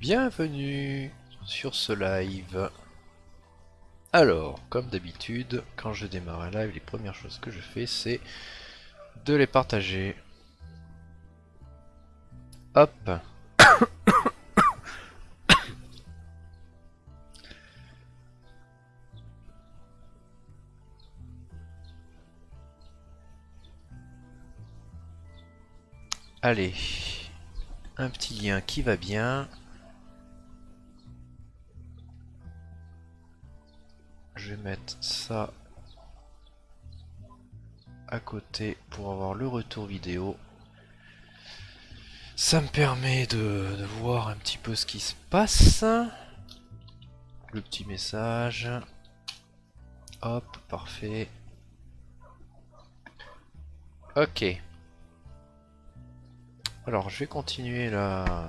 Bienvenue sur ce live. Alors, comme d'habitude, quand je démarre un live, les premières choses que je fais, c'est de les partager. Hop. Allez, un petit lien qui va bien. Je vais mettre ça à côté pour avoir le retour vidéo. Ça me permet de, voir un petit peu ce qui se passe. Le petit message. Hop, parfait. Ok. Alors, je vais continuer la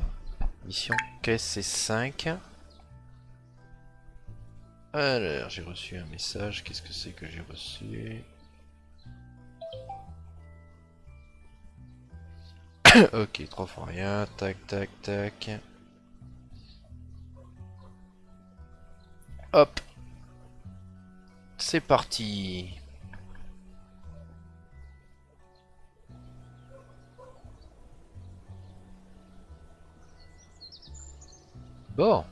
mission KSC5. Alors, j'ai reçu un message. Qu'est-ce que c'est que j'ai reçu? Ok, trois fois rien. Tac, tac, tac. Hop. C'est parti. Bon.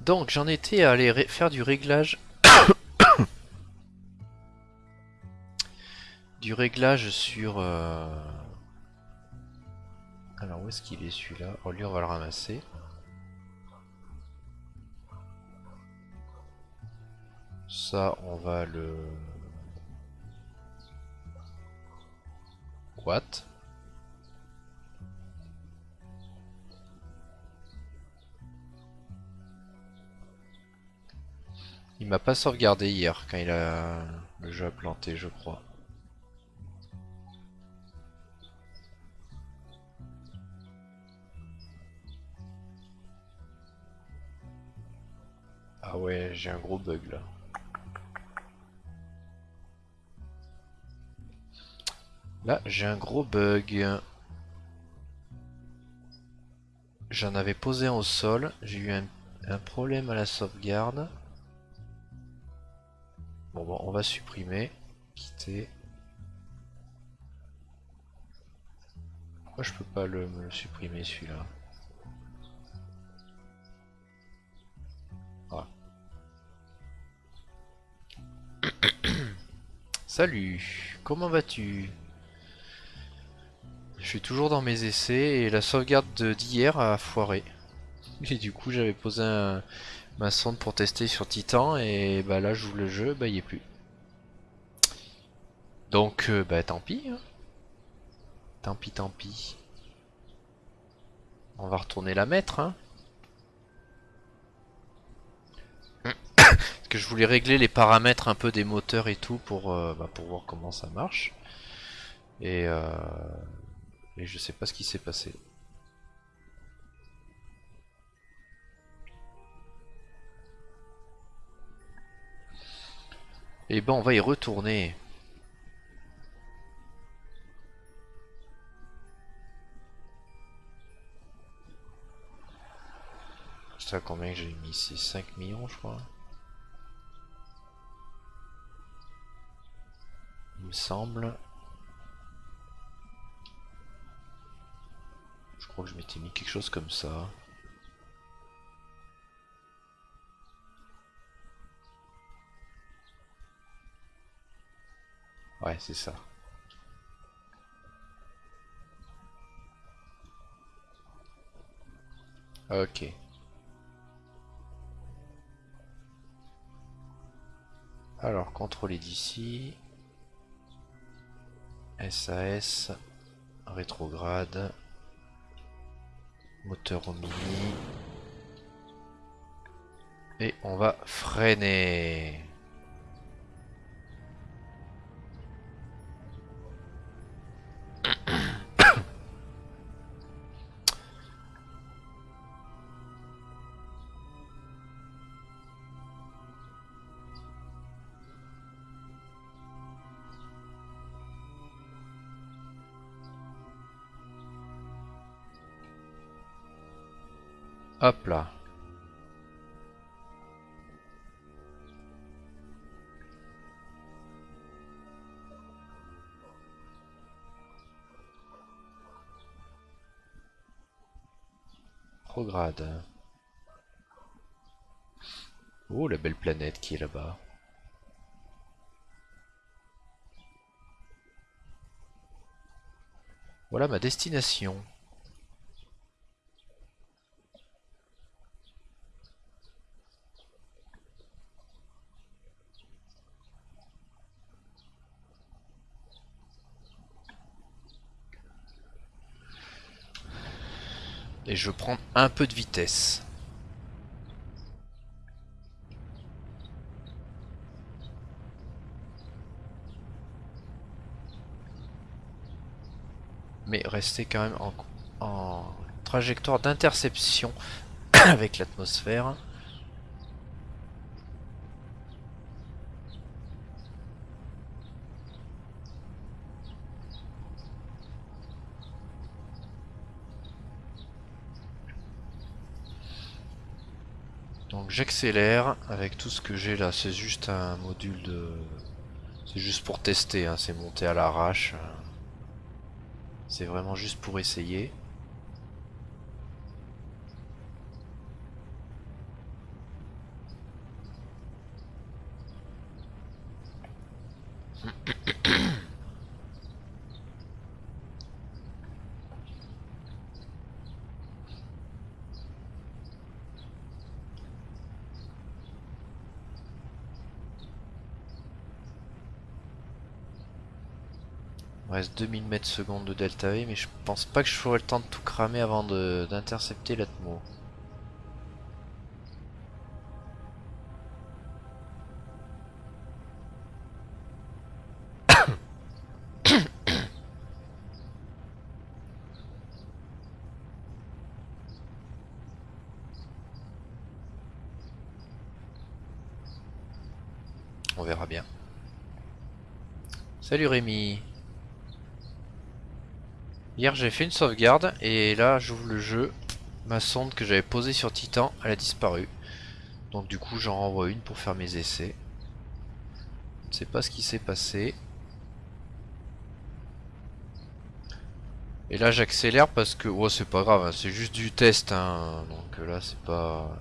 Donc j'en étais à aller faire du réglage. du réglage sur... Euh, alors où est-ce qu'il est, celui-là? Oh lui on va le ramasser. Ça on va le... What? Il m'a pas sauvegardé hier quand il a le jeu a planté, je crois. Ah ouais, j'ai un gros bug là. Là, j'ai un gros bug. J'en avais posé au sol, j'ai eu un, un problème à la sauvegarde. Bon, on va supprimer, quitter. Pourquoi je peux pas le, me le supprimer celui-là ah. Salut, comment vas-tu? Je suis toujours dans mes essais et la sauvegarde d'hier a foiré. Et du coup j'avais posé un, ma sonde pour tester sur Titan et bah là j'ouvre le jeu, bah il est plus. Donc euh, bah tant pis. Hein. Tant pis, tant pis. On va retourner la mettre. Hein. Parce que je voulais régler les paramètres un peu des moteurs et tout pour, euh, bah, pour voir comment ça marche. Et, euh, et je sais pas ce qui s'est passé. Eh ben on va y retourner. Je sais combien j'ai mis ici 5 millions je crois. Il me semble. Je crois que je m'étais mis quelque chose comme ça. Ouais, c'est ça. Ok. Alors, contrôler d'ici. SAS. Rétrograde. Moteur au mini. Et on va freiner. Hop là. Oh, la belle planète qui est là-bas. Voilà ma destination. Je prends un peu de vitesse. Mais rester quand même en, en trajectoire d'interception avec l'atmosphère. Donc j'accélère avec tout ce que j'ai là, c'est juste un module de... C'est juste pour tester, hein. c'est monté à l'arrache. C'est vraiment juste pour essayer. Il reste 2000 mètres secondes de delta V, mais je pense pas que je ferai le temps de tout cramer avant d'intercepter l'atmo. On verra bien. Salut Rémi Hier j'ai fait une sauvegarde et là j'ouvre le jeu. Ma sonde que j'avais posée sur Titan, elle a disparu. Donc du coup j'en renvoie une pour faire mes essais. Je ne sais pas ce qui s'est passé. Et là j'accélère parce que... Oh c'est pas grave, hein, c'est juste du test. Hein. Donc là c'est pas...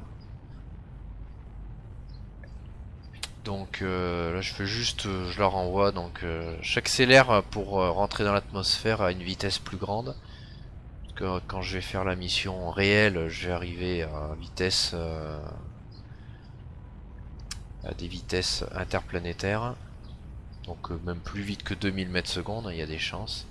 Donc euh, là je fais juste, euh, je la renvoie, donc euh, j'accélère pour rentrer dans l'atmosphère à une vitesse plus grande. Parce que quand je vais faire la mission réelle, je vais arriver à vitesse des vitesses interplanétaires. Donc même plus vite que 2000 mètres secondes, il y a des chances.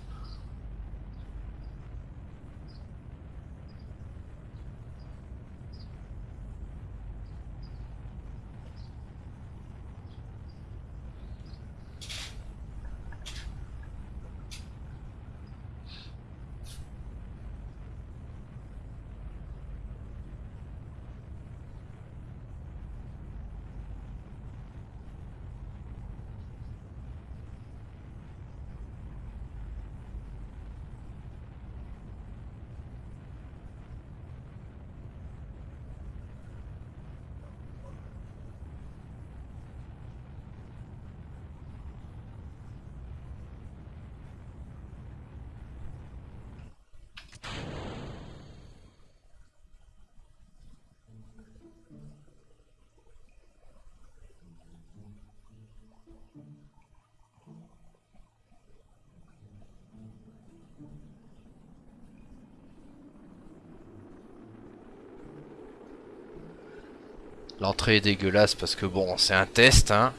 L'entrée dégueulasse parce que bon, c'est un test, hein.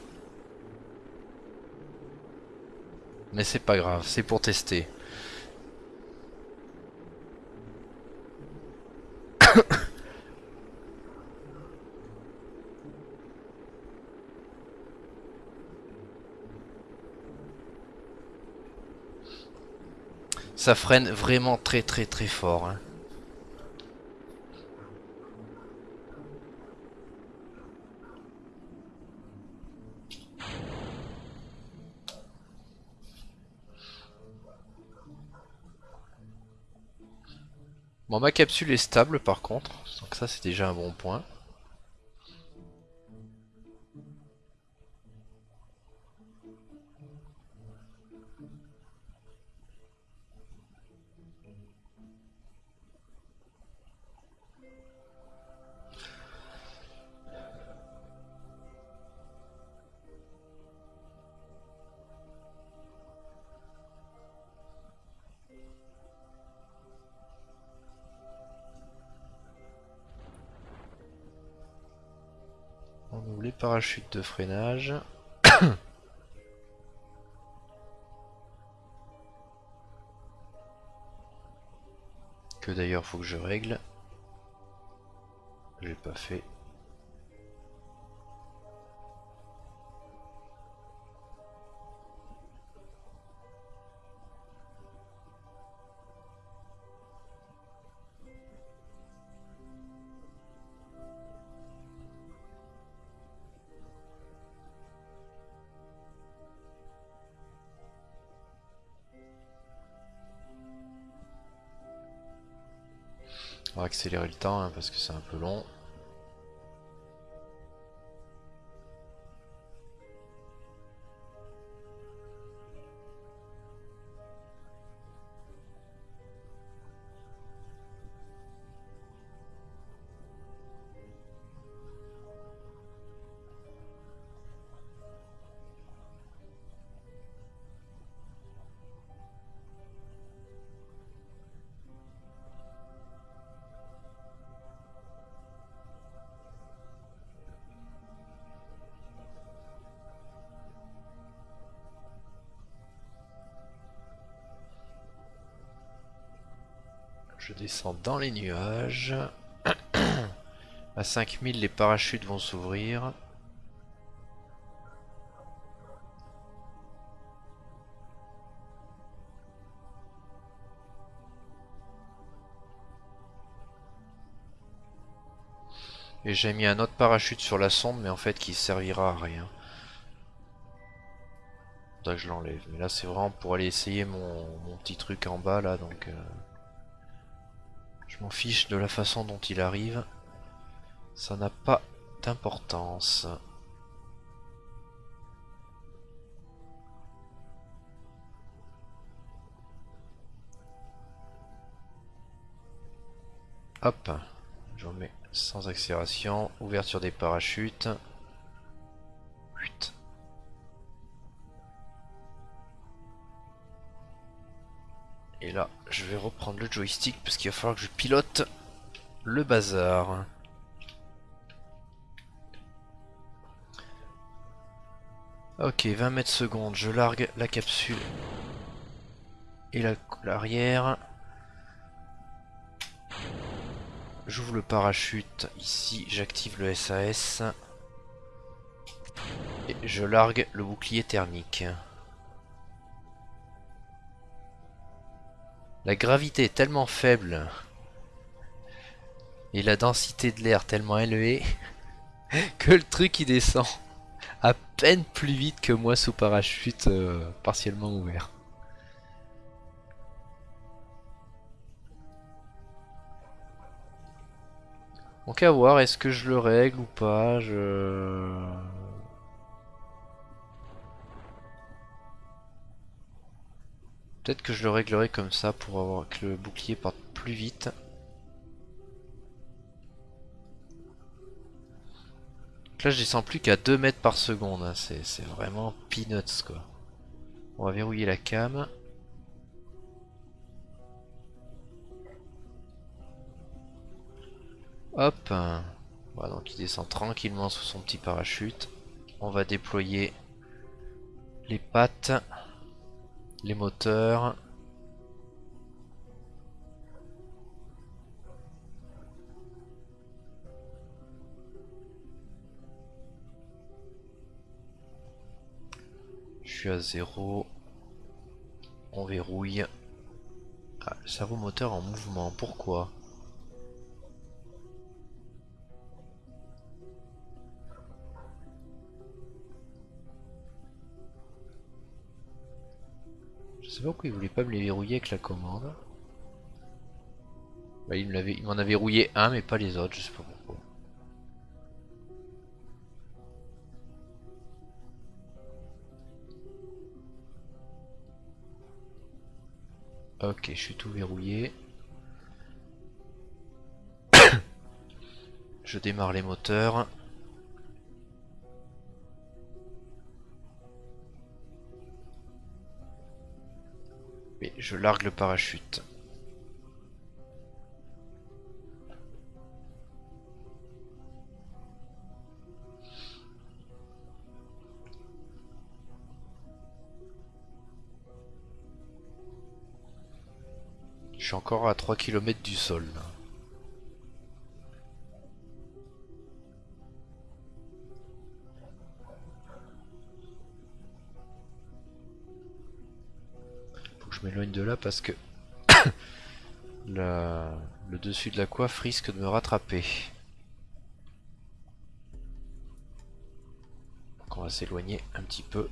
Mais c'est pas grave, c'est pour tester. Ça freine vraiment très très très fort. Hein. Bon, ma capsule est stable par contre, donc ça c'est déjà un bon point. Parachutes de freinage. que d'ailleurs faut que je règle. J'ai pas fait. Accélérer le temps hein, parce que c'est un peu long. Je descends dans les nuages. à 5000, les parachutes vont s'ouvrir. Et j'ai mis un autre parachute sur la sonde, mais en fait qui servira à rien. Faudra que je l'enlève. Mais là c'est vraiment pour aller essayer mon, petit truc en bas là, donc... Euh, je m'en fiche de la façon dont il arrive. Ça n'a pas d'importance. Hop, je remets sans accélération, ouverture des parachutes. Et là, je vais reprendre le joystick parce qu'il va falloir que je pilote le bazar. Ok, 20 mètres secondes, je largue la capsule et l'arrière. J'ouvre le parachute, ici j'active le SAS. Et je largue le bouclier thermique. La gravité est tellement faible et la densité de l'air tellement élevée que le truc il descend à peine plus vite que moi sous parachute euh, partiellement ouvert. Donc à voir, est-ce que je le règle ou pas? Peut-être que je le réglerai comme ça pour avoir que le bouclier parte plus vite. là je descends plus qu'à 2 mètres par seconde, hein. c'est vraiment peanuts quoi. On va verrouiller la cam. Hop Voilà donc il descend tranquillement sous son petit parachute. On va déployer les pattes les moteurs. Je suis à zéro. On verrouille. Ah, le cerveau moteur en mouvement, pourquoi? Je sais pas pourquoi il voulait pas me les verrouiller avec la commande. Bah, il m'en avait rouillé un, mais pas les autres, je sais pas pourquoi. Ok, je suis tout verrouillé. je démarre les moteurs. Et je largue le parachute. Je suis encore à 3 km du sol. Je m'éloigne de là parce que le dessus de la coiffe risque de me rattraper. Donc on va s'éloigner un petit peu.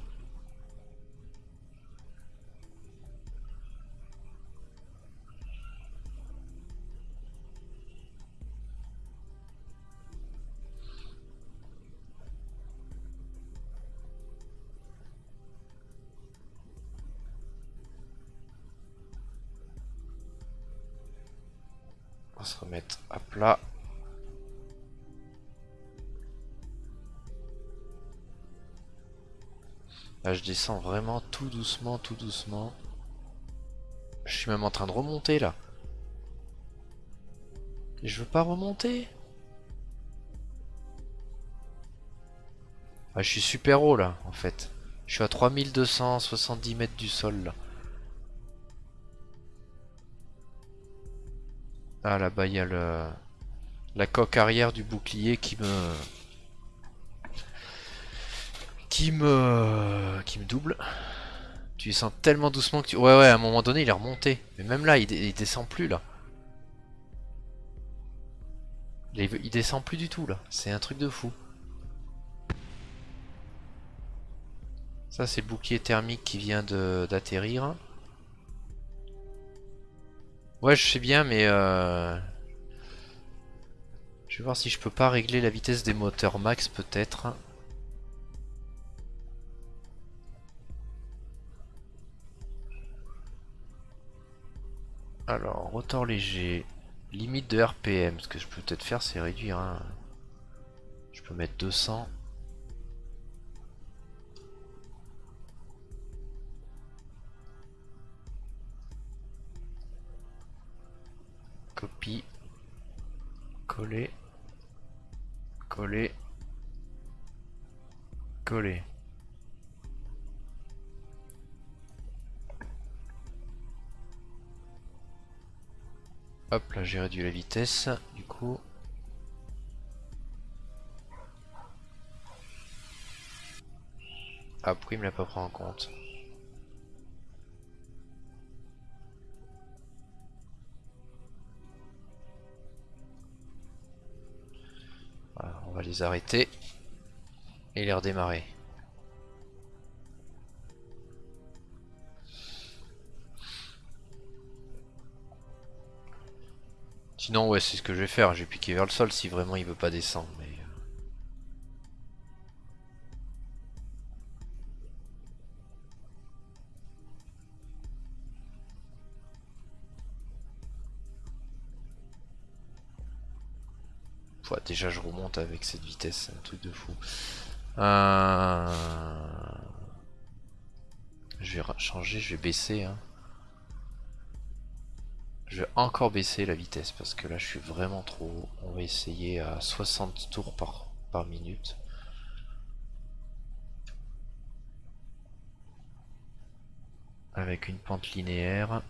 On va se remettre à plat. Là, je descends vraiment tout doucement, tout doucement. Je suis même en train de remonter là. Je veux pas remonter. Ah, je suis super haut là, en fait. Je suis à 3270 mètres du sol là. Ah là-bas il y a le... la coque arrière du bouclier qui me... Qui me... Qui me double. Tu descends tellement doucement que tu... Ouais ouais à un moment donné il est remonté. Mais même là il, descend plus là. Il, il descend plus du tout là. C'est un truc de fou. Ça c'est le bouclier thermique qui vient d'atterrir. Ouais, je sais bien, mais euh... je vais voir si je peux pas régler la vitesse des moteurs max, peut-être. Alors, rotor léger, limite de RPM. Ce que je peux peut-être faire, c'est réduire. Hein. Je peux mettre 200. Copie. Coller. Coller. Coller. Hop, là j'ai réduit la vitesse, du coup. Ah, pourquoi il me l'a pas pris en compte va les arrêter et les redémarrer. Sinon ouais c'est ce que je vais faire, je vais piquer vers le sol si vraiment il veut pas descendre. Déjà je remonte avec cette vitesse, c'est un truc de fou. Euh, je vais changer, je vais baisser. Hein. Je vais encore baisser la vitesse parce que là je suis vraiment trop haut. On va essayer à 60 tours par, par minute. Avec une pente linéaire.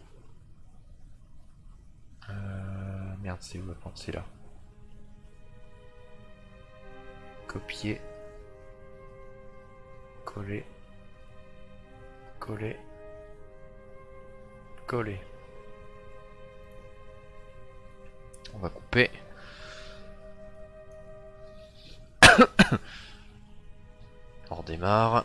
Euh, merde, c'est où la pente? C'est là copier, coller, coller, coller. On va couper. On redémarre.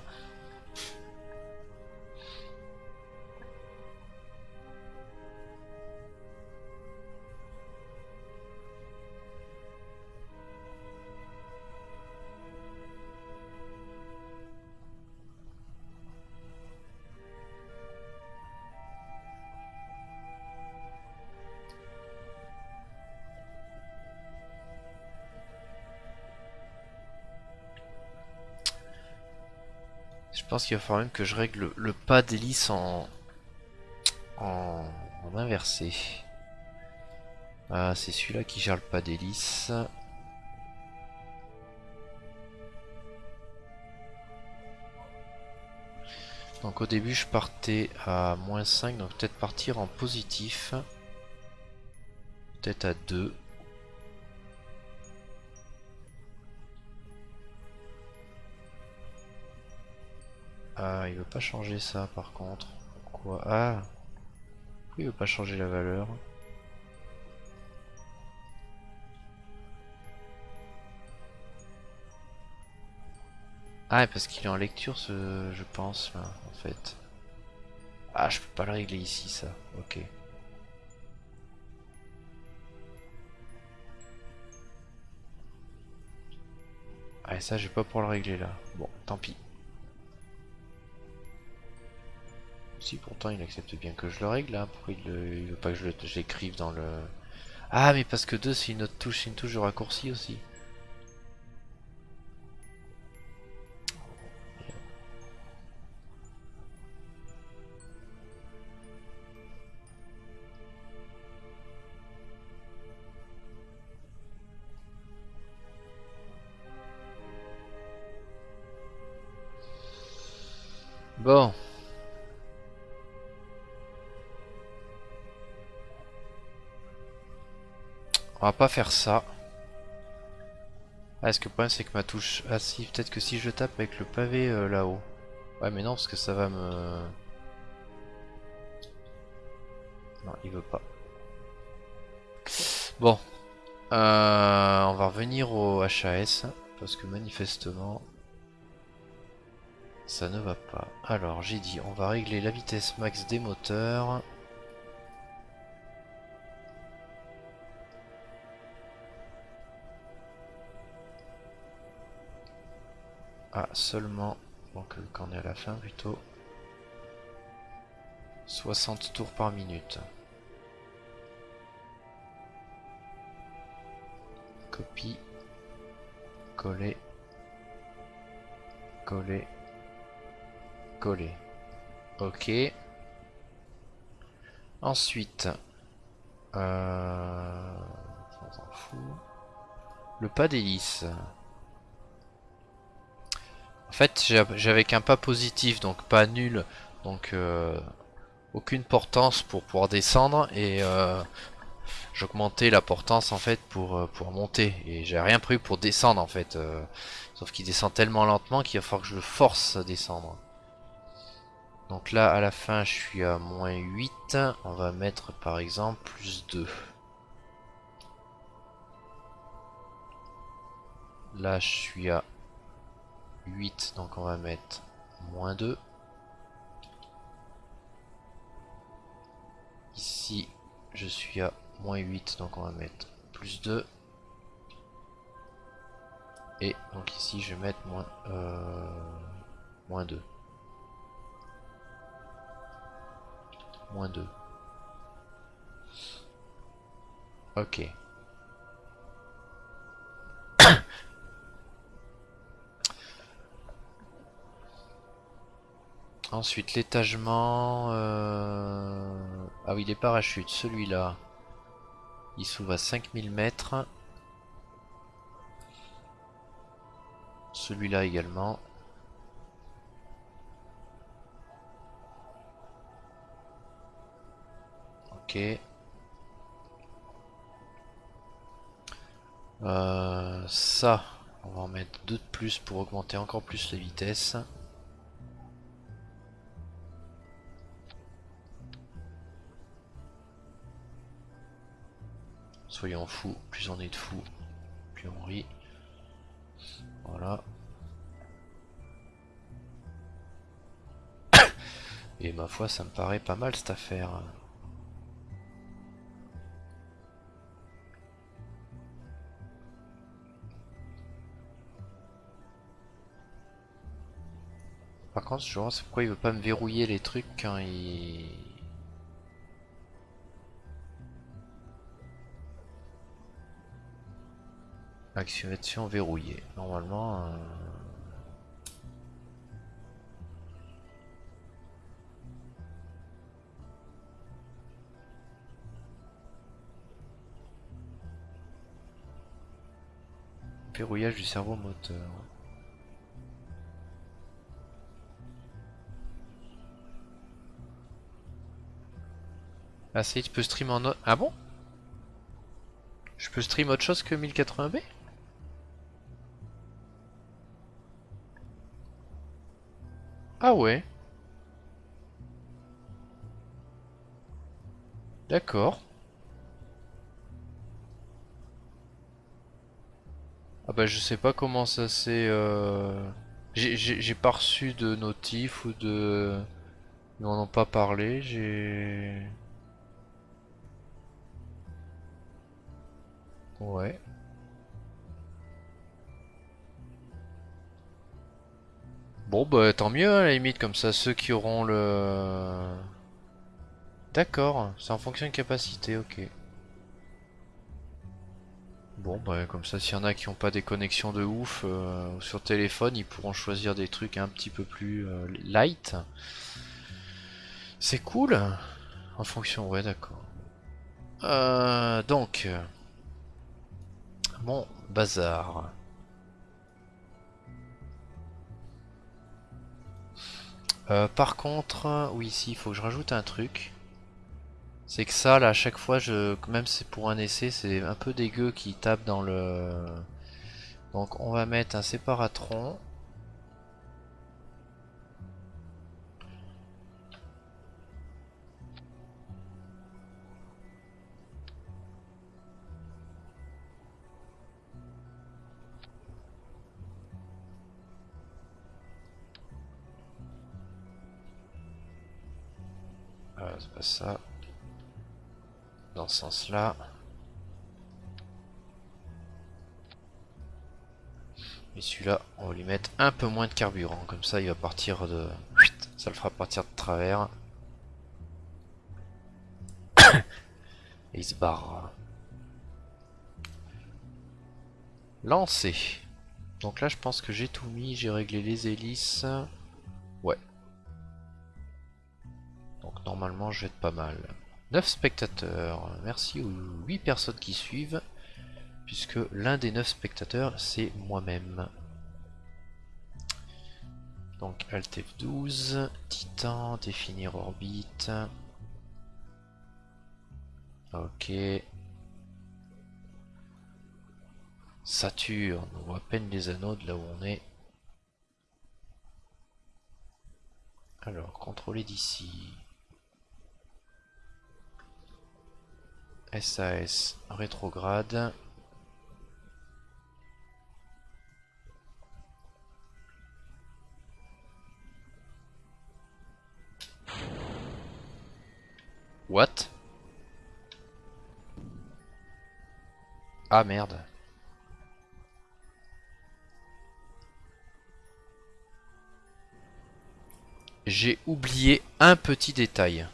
Pense qu'il va falloir même que je règle le, pas d'hélice en, en, inversé. Ah, c'est celui-là qui gère le pas d'hélice. Donc au début je partais à moins 5, donc peut-être partir en positif. Peut-être à 2. Ah, il veut pas changer ça par contre. Pourquoi Ah il veut pas changer la valeur? Ah, parce qu'il est en lecture, ce, je pense, là, en fait. Ah, je peux pas le régler ici, ça. Ok. Ah, et ça, je vais pas pouvoir le régler, là. Bon, tant pis. Si, pourtant, il accepte bien que je le règle, là. Pourquoi il, veut pas que je l'écrive dans le... Ah, mais parce que 2, c'est une autre touche, c'est une touche de raccourci aussi. Bon. On va pas faire ça. Ah, est-ce que le problème c'est que ma touche... Ah si, peut-être que si je tape avec le pavé euh, là-haut. Ouais mais non, parce que ça va me... Non, il veut pas. Bon. Euh, on va revenir au HAS. Parce que manifestement... Ça ne va pas. Alors, j'ai dit, on va régler la vitesse max des moteurs. Ah, seulement, donc quand on est à la fin plutôt, 60 tours par minute. Copie, coller, coller, coller. Ok. Ensuite, euh, on fout. Le pas d'hélice. En fait, j'avais qu'un pas positif, donc pas nul, donc euh, aucune portance pour pouvoir descendre et euh, j'augmentais la portance en fait pour, pour monter et j'ai rien pris pour descendre en fait. sauf qu'il descend tellement lentement qu'il va falloir que je le force à descendre. Donc là, à la fin, je suis à moins 8. On va mettre par exemple plus 2. Là, je suis à 8, donc on va mettre moins 2. Ici, je suis à moins 8, donc on va mettre plus 2. Et donc ici, je vais mettre moins, euh, moins 2. Moins 2. Ok. Ensuite, l'étagement... Euh, ah oui, les parachutes. Celui-là, il s'ouvre à 5000 mètres. Celui-là également. Euh, ça, on va en mettre deux de plus pour augmenter encore plus la vitesse. Soyons fous, plus on est de fous, plus on rit. Voilà. Et ma foi, ça me paraît pas mal cette affaire. Par contre, je vois pourquoi il veut pas me verrouiller les trucs quand il... Activation verrouillée. Normalement... Euh, verrouillage du cerveau moteur. Ah ça y est, tu peux stream en... Ah bon? Je peux stream autre chose que 1080p Ah ouais D'accord. Ah bah je sais pas comment ça s'est... Euh... J'ai pas reçu de notif ou de... Ils m'en ont pas parlé, j'ai... Ouais. Bon bah tant mieux à la limite, comme ça ceux qui auront le... D'accord, c'est en fonction de capacité, ok. Bon bah comme ça s'il y en a qui n'ont pas des connexions de ouf euh, sur téléphone, ils pourront choisir des trucs un petit peu plus euh, light. C'est cool En fonction, ouais d'accord. Euh, donc... Bon, bazar. Euh, par contre, oui, ici, il faut que je rajoute un truc. C'est que ça, là, à chaque fois, je, même c'est pour un essai, c'est un peu dégueu qui tape dans le... Donc, on va mettre un séparatron. C'est pas ça. Dans ce sens-là. Et celui-là, on va lui mettre un peu moins de carburant. Comme ça, il va partir de... Ça le fera partir de travers. Et il se barre. Lancé. Donc là, je pense que j'ai tout mis. J'ai réglé les hélices. Normalement je vais être pas mal. 9 spectateurs, merci aux 8 personnes qui suivent, puisque l'un des 9 spectateurs c'est moi-même. Donc Alt F12, Titan, définir orbite. Ok. Saturne, on voit à peine les anneaux de là où on est. Alors, contrôler d'ici. SAS rétrograde. What? Ah merde. J'ai oublié un petit détail.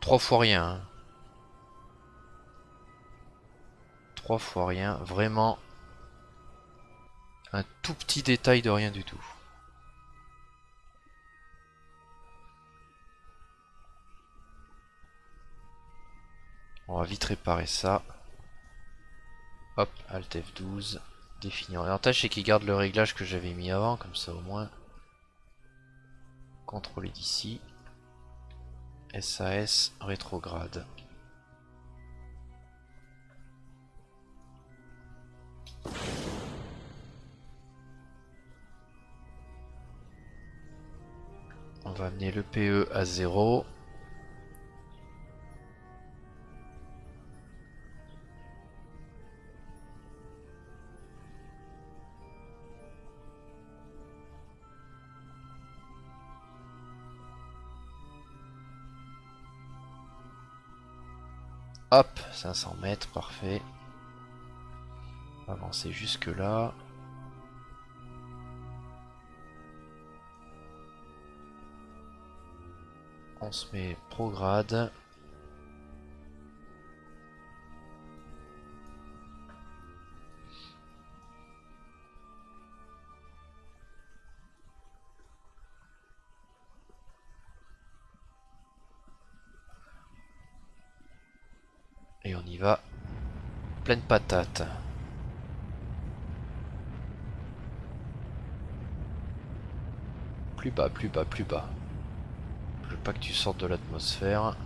Trois fois rien. Hein. Trois fois rien. Vraiment. Un tout petit détail de rien du tout. On va vite réparer ça. Hop, Alt F12. Définir. L'avantage c'est qu'il garde le réglage que j'avais mis avant, comme ça au moins. Contrôler d'ici. SAS rétrograde. On va amener le PE à 0. Hop, 500 mètres, parfait. avancer jusque là. On se met prograde. Va. Pleine patate. Plus bas, plus bas, plus bas. Je veux pas que tu sortes de l'atmosphère.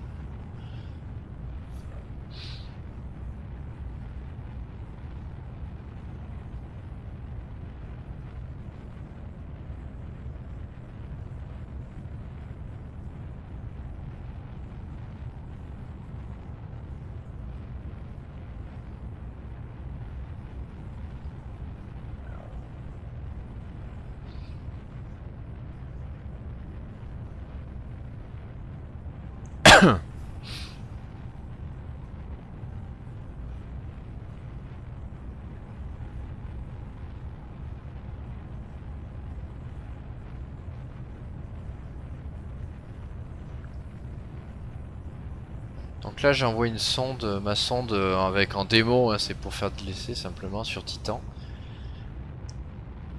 Là j'envoie une sonde, ma sonde euh, avec en démo, hein, c'est pour faire de l'essai simplement sur Titan.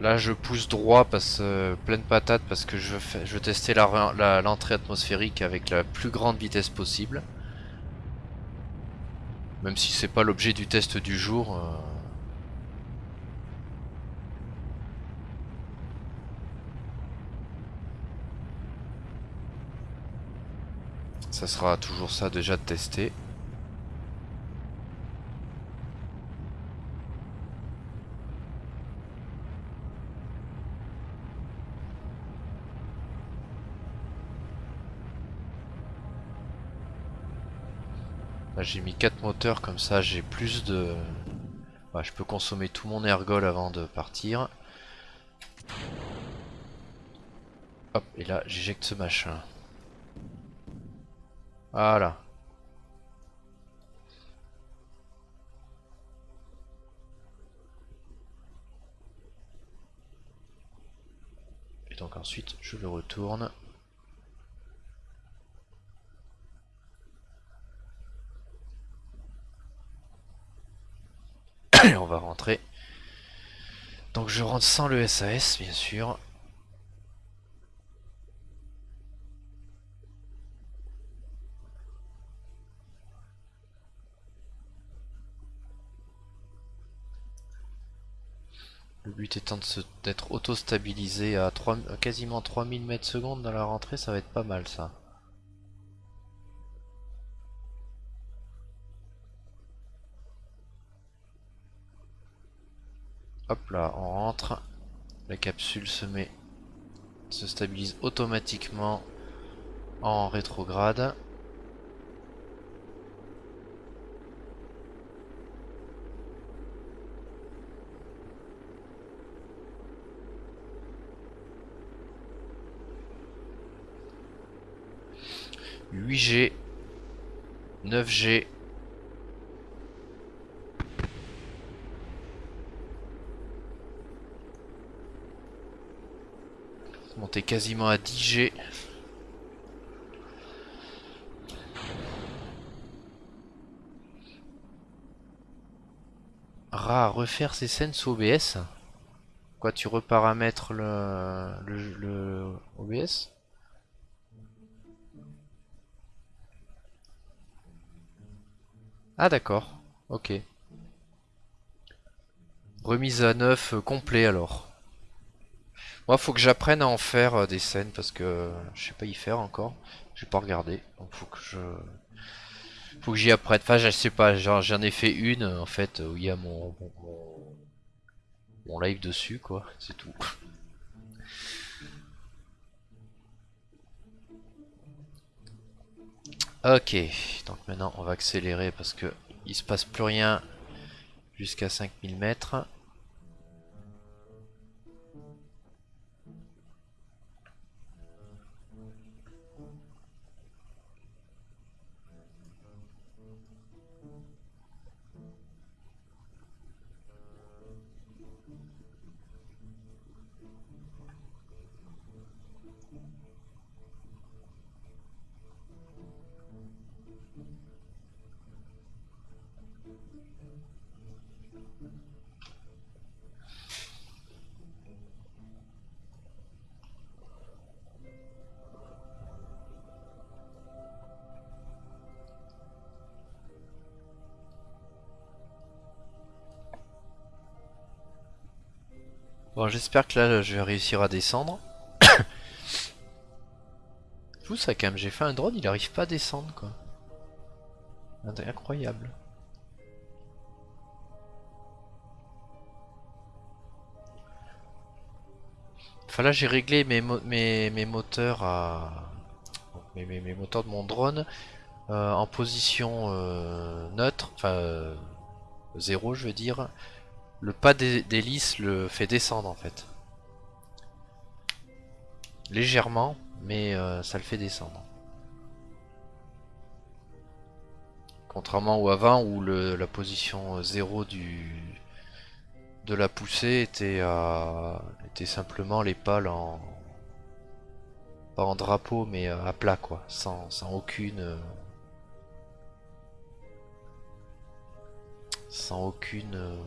Là je pousse droit, parce euh, pleine patate parce que je veux, je veux tester l'entrée atmosphérique avec la plus grande vitesse possible. Même si c'est pas l'objet du test du jour. Euh. Ça sera toujours ça déjà de tester. j'ai mis 4 moteurs comme ça j'ai plus de... Je peux consommer tout mon ergol avant de partir. Hop, et là j'éjecte ce machin. Voilà. Et donc ensuite je le retourne. on va rentrer. Donc je rentre sans le SAS bien sûr. Le but étant d'être auto-stabilisé à, 3, à quasiment 3000 mètres secondes dans la rentrée, ça va être pas mal ça. Hop là, on rentre. La capsule se met, se stabilise automatiquement en rétrograde. « 8G, 9G, Monter quasiment à 10G. Ra, refaire ces scènes sous OBS Quoi, tu reparamètres le, le, le OBS Ah d'accord, ok. Remise à neuf euh, complet alors. Moi, faut que j'apprenne à en faire euh, des scènes parce que je sais pas y faire encore. J'ai pas regardé, donc faut que je, faut que j'y apprenne. Enfin, je sais pas, j'en ai fait une en fait où il y a mon, mon, live dessus, quoi. C'est tout. Ok, donc maintenant on va accélérer parce que il se passe plus rien jusqu'à 5000 mètres. Bon, j'espère que là, je vais réussir à descendre. Ça quand même, j'ai fait un drone, il arrive pas à descendre quoi. Incroyable. Enfin là j'ai réglé mes, mes, moteurs à... Mes, mes, moteurs de mon drone euh, en position euh, neutre, enfin euh, zéro je veux dire. Le pas d'hélice le fait descendre en fait. Légèrement, mais ça le fait descendre. Contrairement au avant où la position 0 du, de la poussée était, simplement les pales en... Pas en drapeau mais à plat quoi, sans aucune... Sans aucune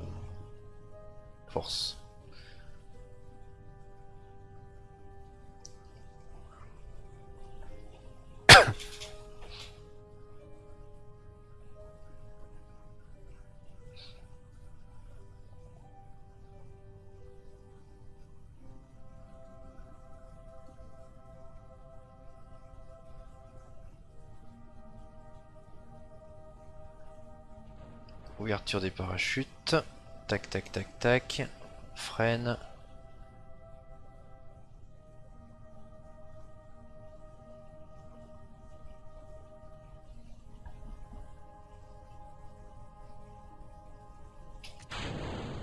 Ouverture des parachutes. Tac, tac, tac, tac. Freine.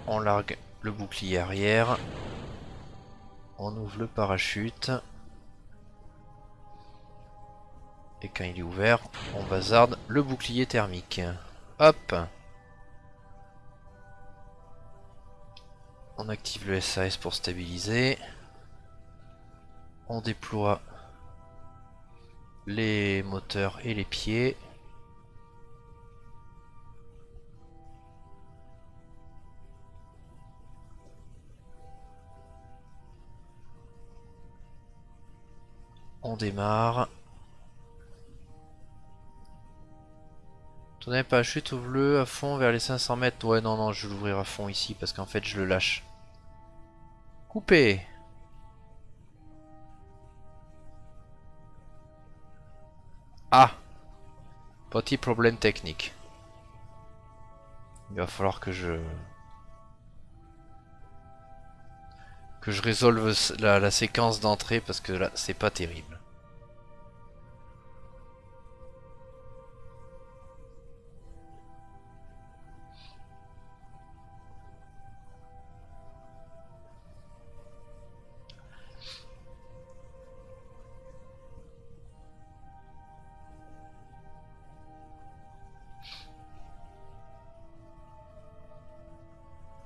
On largue le bouclier arrière. On ouvre le parachute. Et quand il est ouvert, on bazarde le bouclier thermique. Hop On active le SAS pour stabiliser. On déploie les moteurs et les pieds. On démarre. Tournez pas chute, ouvre-le à fond vers les 500 mètres. Ouais, non, non, je vais l'ouvrir à fond ici parce qu'en fait, je le lâche. Coupé. Ah Petit problème technique. Il va falloir que je... Que je résolve la séquence d'entrée parce que là, c'est pas terrible.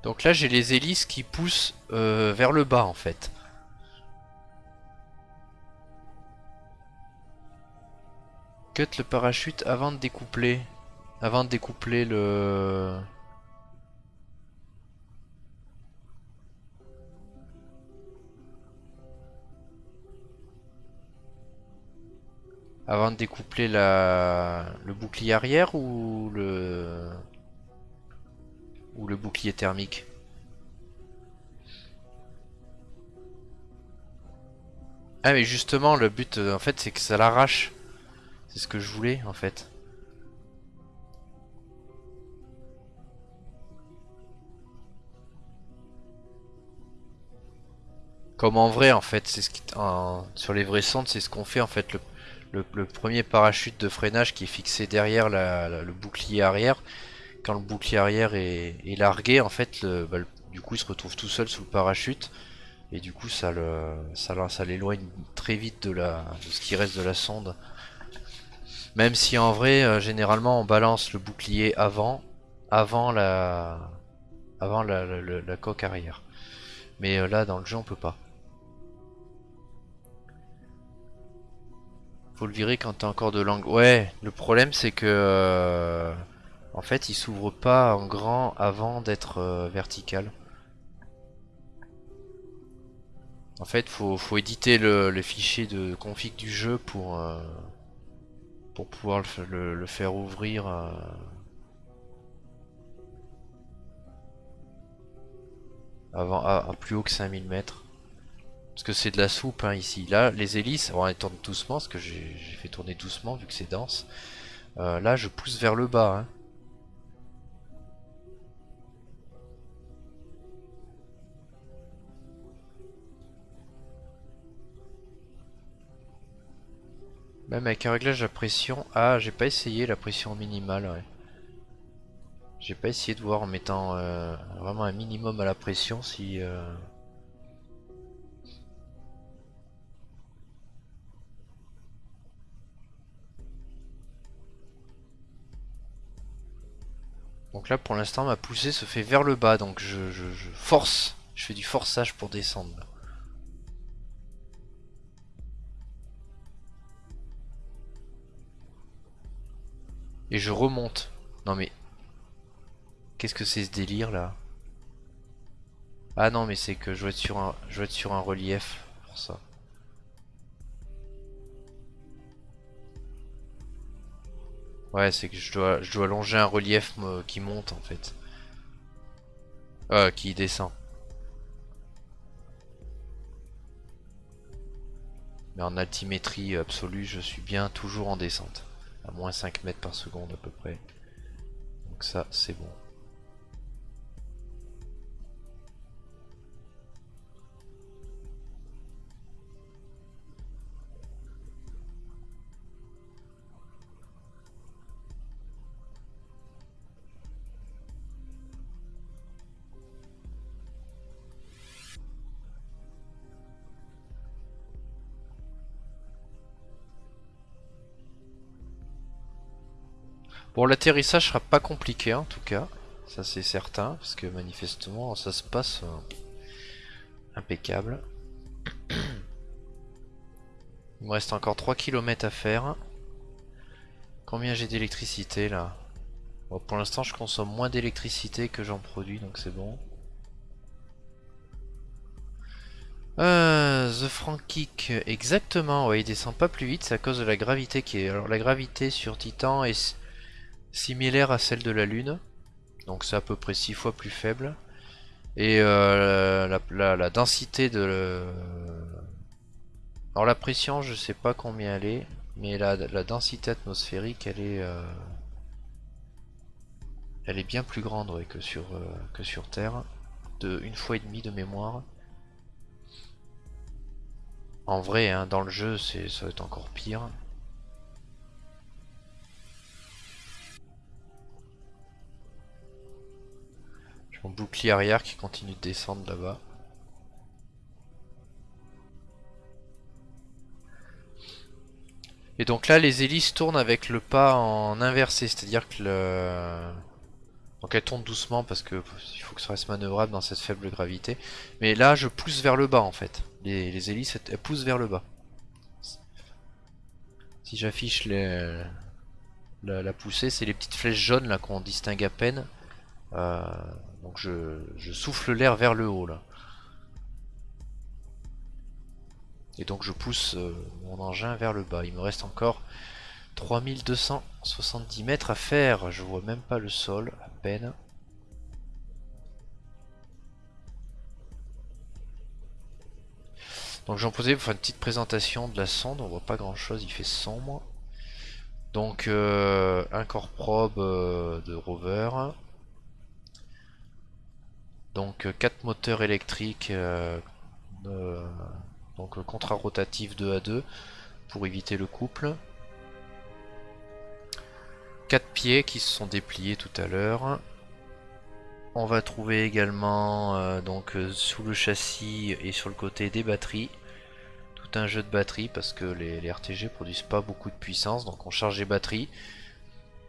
Donc là j'ai les hélices qui poussent euh, vers le bas en fait. Cut le parachute avant de découpler. Avant de découpler le... Avant de découpler la... le bouclier arrière ou le... Ou le bouclier thermique Ah mais justement le but euh, en fait c'est que ça l'arrache. C'est ce que je voulais en fait. Comme en vrai en fait, c'est ce qui sur les vrais sondes c'est ce qu'on fait en fait le, premier parachute de freinage qui est fixé derrière le bouclier arrière quand le bouclier arrière est, largué, en fait, bah, du coup, il se retrouve tout seul sous le parachute. Et du coup, ça l'éloigne très vite de, ce qui reste de la sonde. Même si en vrai, euh, généralement, on balance le bouclier avant, avant la, avant la, coque arrière. Mais euh, là, dans le jeu, on peut pas. Faut le virer quand t'as encore de l'angle. Ouais, le problème c'est que euh, en fait, il s'ouvre pas en grand avant d'être euh, vertical. En fait, faut, faut éditer le, fichier de config du jeu pour, euh, pouvoir le, faire ouvrir. Euh. avant, à, plus haut que 5000 mètres. Parce que c'est de la soupe hein, ici. Là, les hélices, bon, elles tournent doucement, parce que j'ai fait tourner doucement vu que c'est dense. Là, je pousse vers le bas. Hein. Même avec un réglage de pression. Ah, j'ai pas essayé la pression minimale. J'ai pas essayé de voir en mettant euh, vraiment un minimum à la pression si... Euh, donc là pour l'instant ma poussée se fait vers le bas donc je force, je fais du forçage pour descendre. Et je remonte. Non mais... Qu'est-ce que c'est ce délire là? Ah non mais c'est que je dois être sur un, relief pour ça. Ouais c'est que je dois, je dois longer un relief qui monte en fait. Euh, qui descend. Mais en altimétrie absolue je suis bien toujours en descente à moins 5 mètres par seconde à peu près. Donc ça c'est bon. Bon, l'atterrissage sera pas compliqué en tout cas, ça c'est certain, parce que manifestement ça se passe euh, impeccable. Il me reste encore 3 km à faire. Combien j'ai d'électricité là? Pour l'instant je consomme moins d'électricité que j'en produis, donc c'est bon. Euh, The Frankic, exactement, il descend pas plus vite, c'est à cause de la gravité qui est... Alors la gravité sur Titan est similaire à celle de la Lune. Donc c'est à peu près 6 fois plus faible. Et euh, la, densité de... Alors la pression, je sais pas combien elle est. Mais la, densité atmosphérique, elle est... Euh, elle est bien plus grande que, sur, euh, que sur Terre. De une fois et demie de mémoire. En vrai, hein, dans le jeu, ça va être encore pire. Mon bouclier arrière qui continue de descendre là-bas. Et donc là, les hélices tournent avec le pas en inversé, c'est-à-dire que le... Donc elles tournent doucement parce que il faut que ça reste manœuvrable dans cette faible gravité. Mais là, je pousse vers le bas en fait. Les, hélices, elles poussent vers le bas. Si j'affiche la, la poussée, c'est les petites flèches jaunes là qu'on distingue à peine. Euh, donc je, souffle l'air vers le haut là. Et donc je pousse euh, mon engin vers le bas. Il me reste encore 3270 mètres à faire. Je vois même pas le sol, à peine. Donc j'en posais pour faire une petite présentation de la sonde. On voit pas grand chose, il fait sombre. Donc euh, un corps probe de rover. Donc 4 euh, moteurs électriques, euh, donc contrat-rotatif 2 à 2 pour éviter le couple. 4 pieds qui se sont dépliés tout à l'heure. On va trouver également euh, donc sous le châssis et sur le côté des batteries. Tout un jeu de batteries parce que les, les, RTG produisent pas beaucoup de puissance. Donc on charge les batteries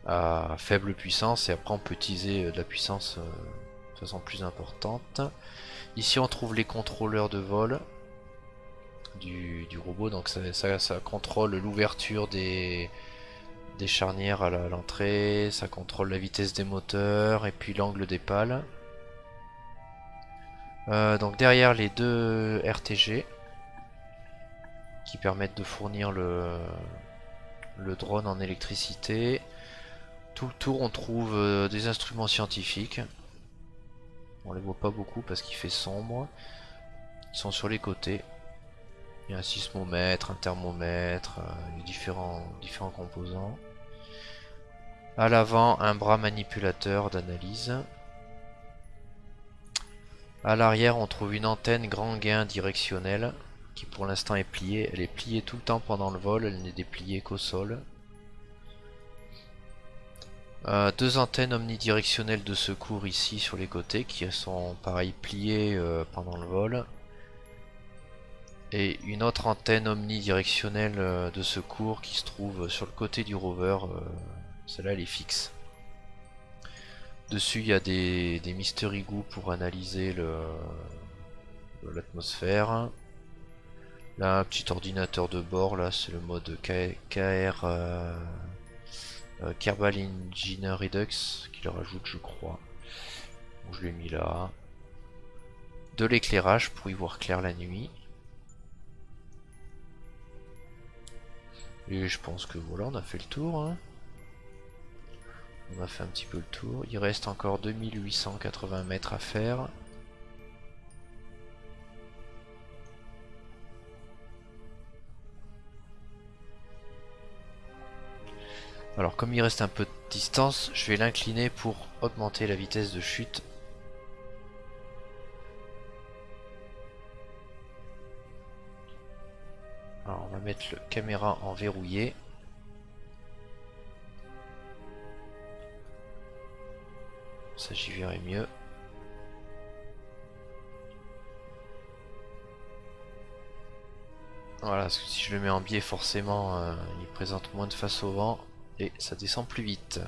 à faible puissance et après on peut utiliser de la puissance façon plus importante. Ici on trouve les contrôleurs de vol du, robot, donc ça, ça, contrôle l'ouverture des, des charnières à l'entrée, ça contrôle la vitesse des moteurs et puis l'angle des pales. Euh, donc derrière les deux RTG qui permettent de fournir le, le drone en électricité. Tout le tour on trouve euh, des instruments scientifiques On les voit pas beaucoup parce qu'il fait sombre. Ils sont sur les côtés. Il y a un sismomètre, un thermomètre, euh, différents, composants. À l'avant, un bras manipulateur d'analyse. À l'arrière, on trouve une antenne grand gain directionnelle qui pour l'instant est pliée. Elle est pliée tout le temps pendant le vol, elle n'est dépliée qu'au sol. Euh, deux antennes omnidirectionnelles de secours ici sur les côtés qui sont pareil pliées euh, pendant le vol. Et une autre antenne omnidirectionnelle euh, de secours qui se trouve sur le côté du rover. Celle-là elle est fixe. Dessus il y a des, des mystery goo pour analyser l'atmosphère. Là un petit ordinateur de bord, là c'est le mode KR euh, Kerbal Engineer Redux qui le rajoute je crois. je l'ai mis là. De l'éclairage pour y voir clair la nuit. Et je pense que voilà, on a fait le tour. Hein. On a fait un petit peu le tour. Il reste encore 2880 mètres à faire. Alors comme il reste un peu de distance, je vais l'incliner pour augmenter la vitesse de chute. Alors on va mettre le caméra en verrouillé. Ça j'y verrai mieux. Voilà, parce que si je le mets en biais, forcément, euh, il présente moins de face au vent et ça descend plus vite.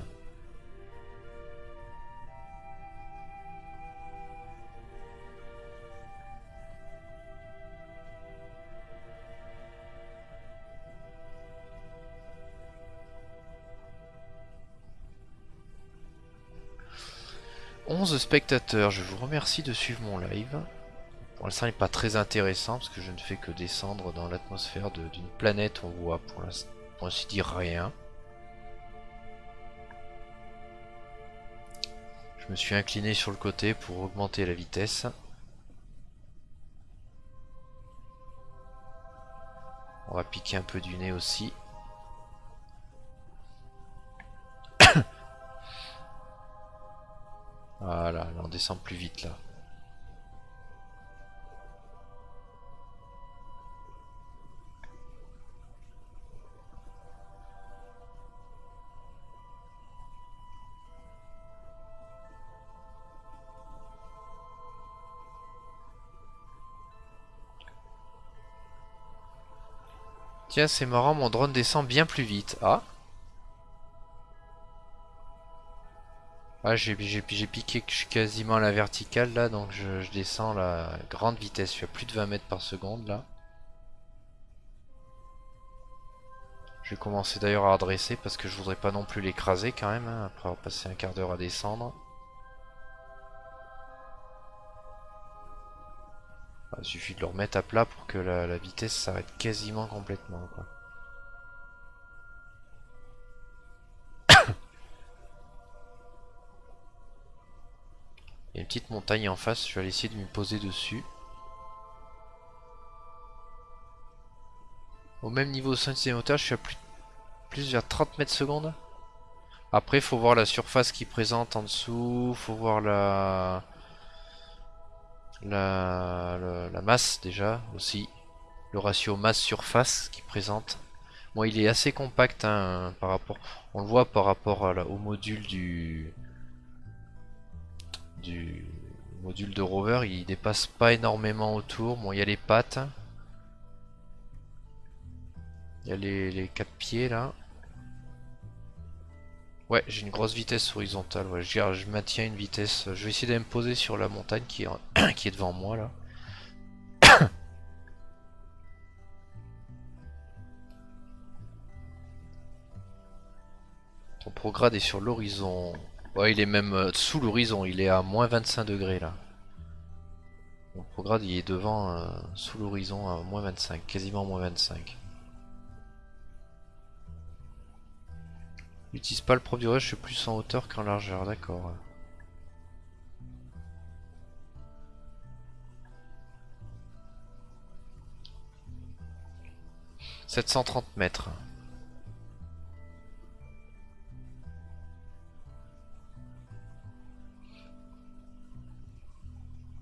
« 11 spectateurs, je vous remercie de suivre mon live. Pour l'instant, il n'est pas très intéressant parce que je ne fais que descendre dans l'atmosphère d'une planète. On voit pour pour ainsi dire, rien. Je me suis incliné sur le côté pour augmenter la vitesse. On va piquer un peu du nez aussi. voilà, on descend plus vite là. Tiens, c'est marrant, mon drone descend bien plus vite. Ah Ah, j'ai piqué je suis quasiment à la verticale là, donc je, descends la grande vitesse. Je suis à plus de 20 mètres par seconde là. Je vais commencer d'ailleurs à redresser parce que je voudrais pas non plus l'écraser quand même, hein, après avoir passé un quart d'heure à descendre. Il suffit de le remettre à plat pour que la, vitesse s'arrête quasiment complètement. Il y a une petite montagne en face, je vais aller essayer de me poser dessus. Au même niveau de hauteur, je suis à plus, plus vers 30 mètres secondes. Après, faut voir la surface qui présente en dessous, faut voir la, la, la, masse déjà aussi, le ratio masse-surface qui présente. Bon, il est assez compact hein, par rapport, on le voit par rapport au module du, du module de rover, il dépasse pas énormément autour. Bon, il y a les pattes, il y a les, les quatre pieds là. Ouais, j'ai une grosse vitesse horizontale. Ouais. Je, je, maintiens une vitesse. Je vais essayer de me poser sur la montagne qui est, qui est devant moi là. Ton prograde est sur l'horizon. Ouais, il est même euh, sous l'horizon. Il est à moins 25 degrés là. Mon prograde il est devant, euh, sous l'horizon à moins 25, quasiment moins 25. N'utilise pas le propre je suis plus en hauteur qu'en largeur, d'accord. « 730 mètres.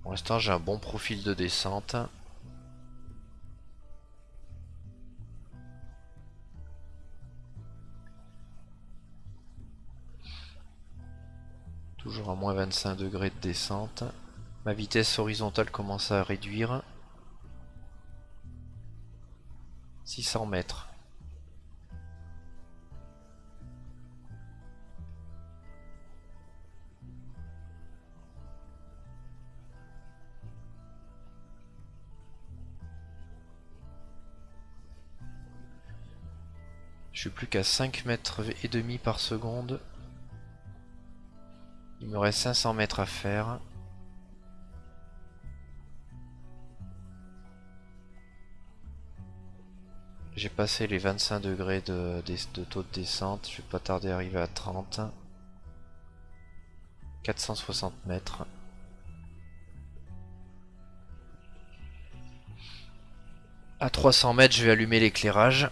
Pour l'instant, j'ai un bon profil de descente. Toujours à moins 25 degrés de descente. Ma vitesse horizontale commence à réduire. 600 mètres. Je suis plus qu'à 5 mètres et demi par seconde. Il me reste 500 mètres à faire. J'ai passé les 25 degrés de, taux de descente. Je vais pas tarder à arriver à 30. 460 mètres. À 300 mètres, je vais allumer l'éclairage.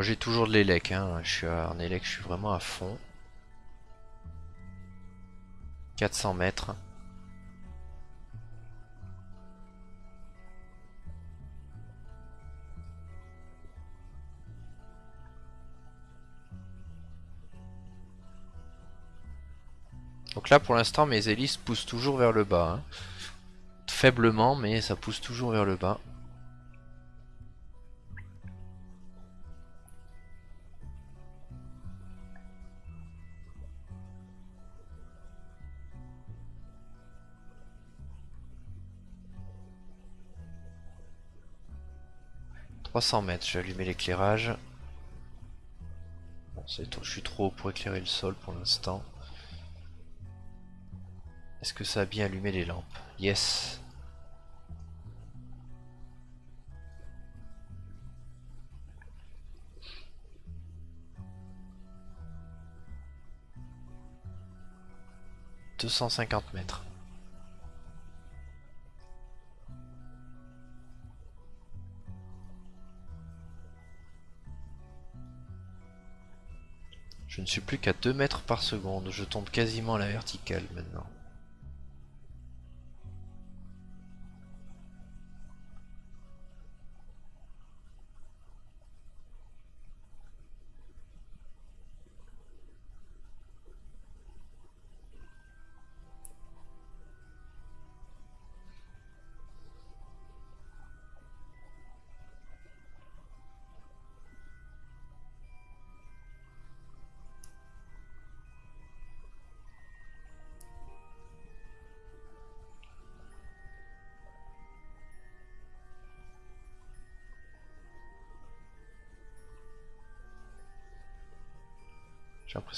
J'ai toujours de l'élec, hein. je suis je suis vraiment à fond. 400 mètres. Donc là pour l'instant mes hélices poussent toujours vers le bas. Hein. Faiblement mais ça pousse toujours vers le bas. 300 mètres, je vais allumer l'éclairage. Bon, je suis trop haut pour éclairer le sol pour l'instant. Est-ce que ça a bien allumé les lampes? Yes « 250 mètres. Je ne suis plus qu'à 2 mètres par seconde, je tombe quasiment à la verticale maintenant.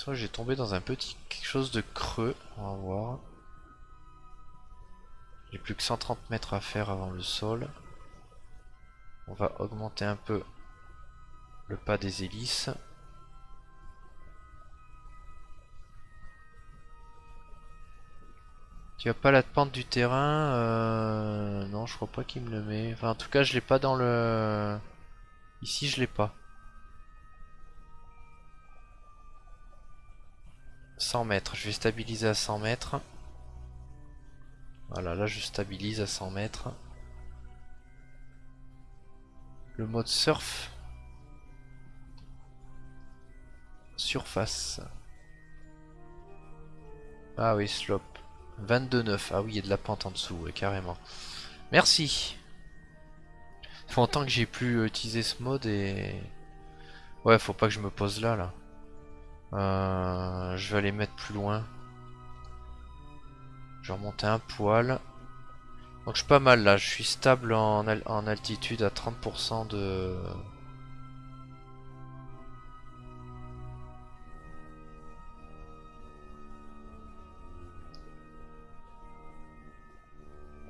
J'ai tombé dans un petit quelque chose de creux. On va voir. J'ai plus que 130 mètres à faire avant le sol. On va augmenter un peu le pas des hélices. Tu as pas la pente du terrain euh... Non, je crois pas qu'il me le met. Enfin, en tout cas, je l'ai pas dans le... Ici, je l'ai pas. 100 mètres, je vais stabiliser à 100 mètres. Voilà, là je stabilise à 100 mètres. Le mode surf. Surface. Ah oui, slope. 22,9. Ah oui, il y a de la pente en dessous, carrément. Merci. Il faut longtemps que j'ai plus utilisé ce mode et... Ouais, faut pas que je me pose là, là. Euh, je vais aller mettre plus loin. Je vais remonter un poil. Donc je suis pas mal là, je suis stable en, altitude à 30% de...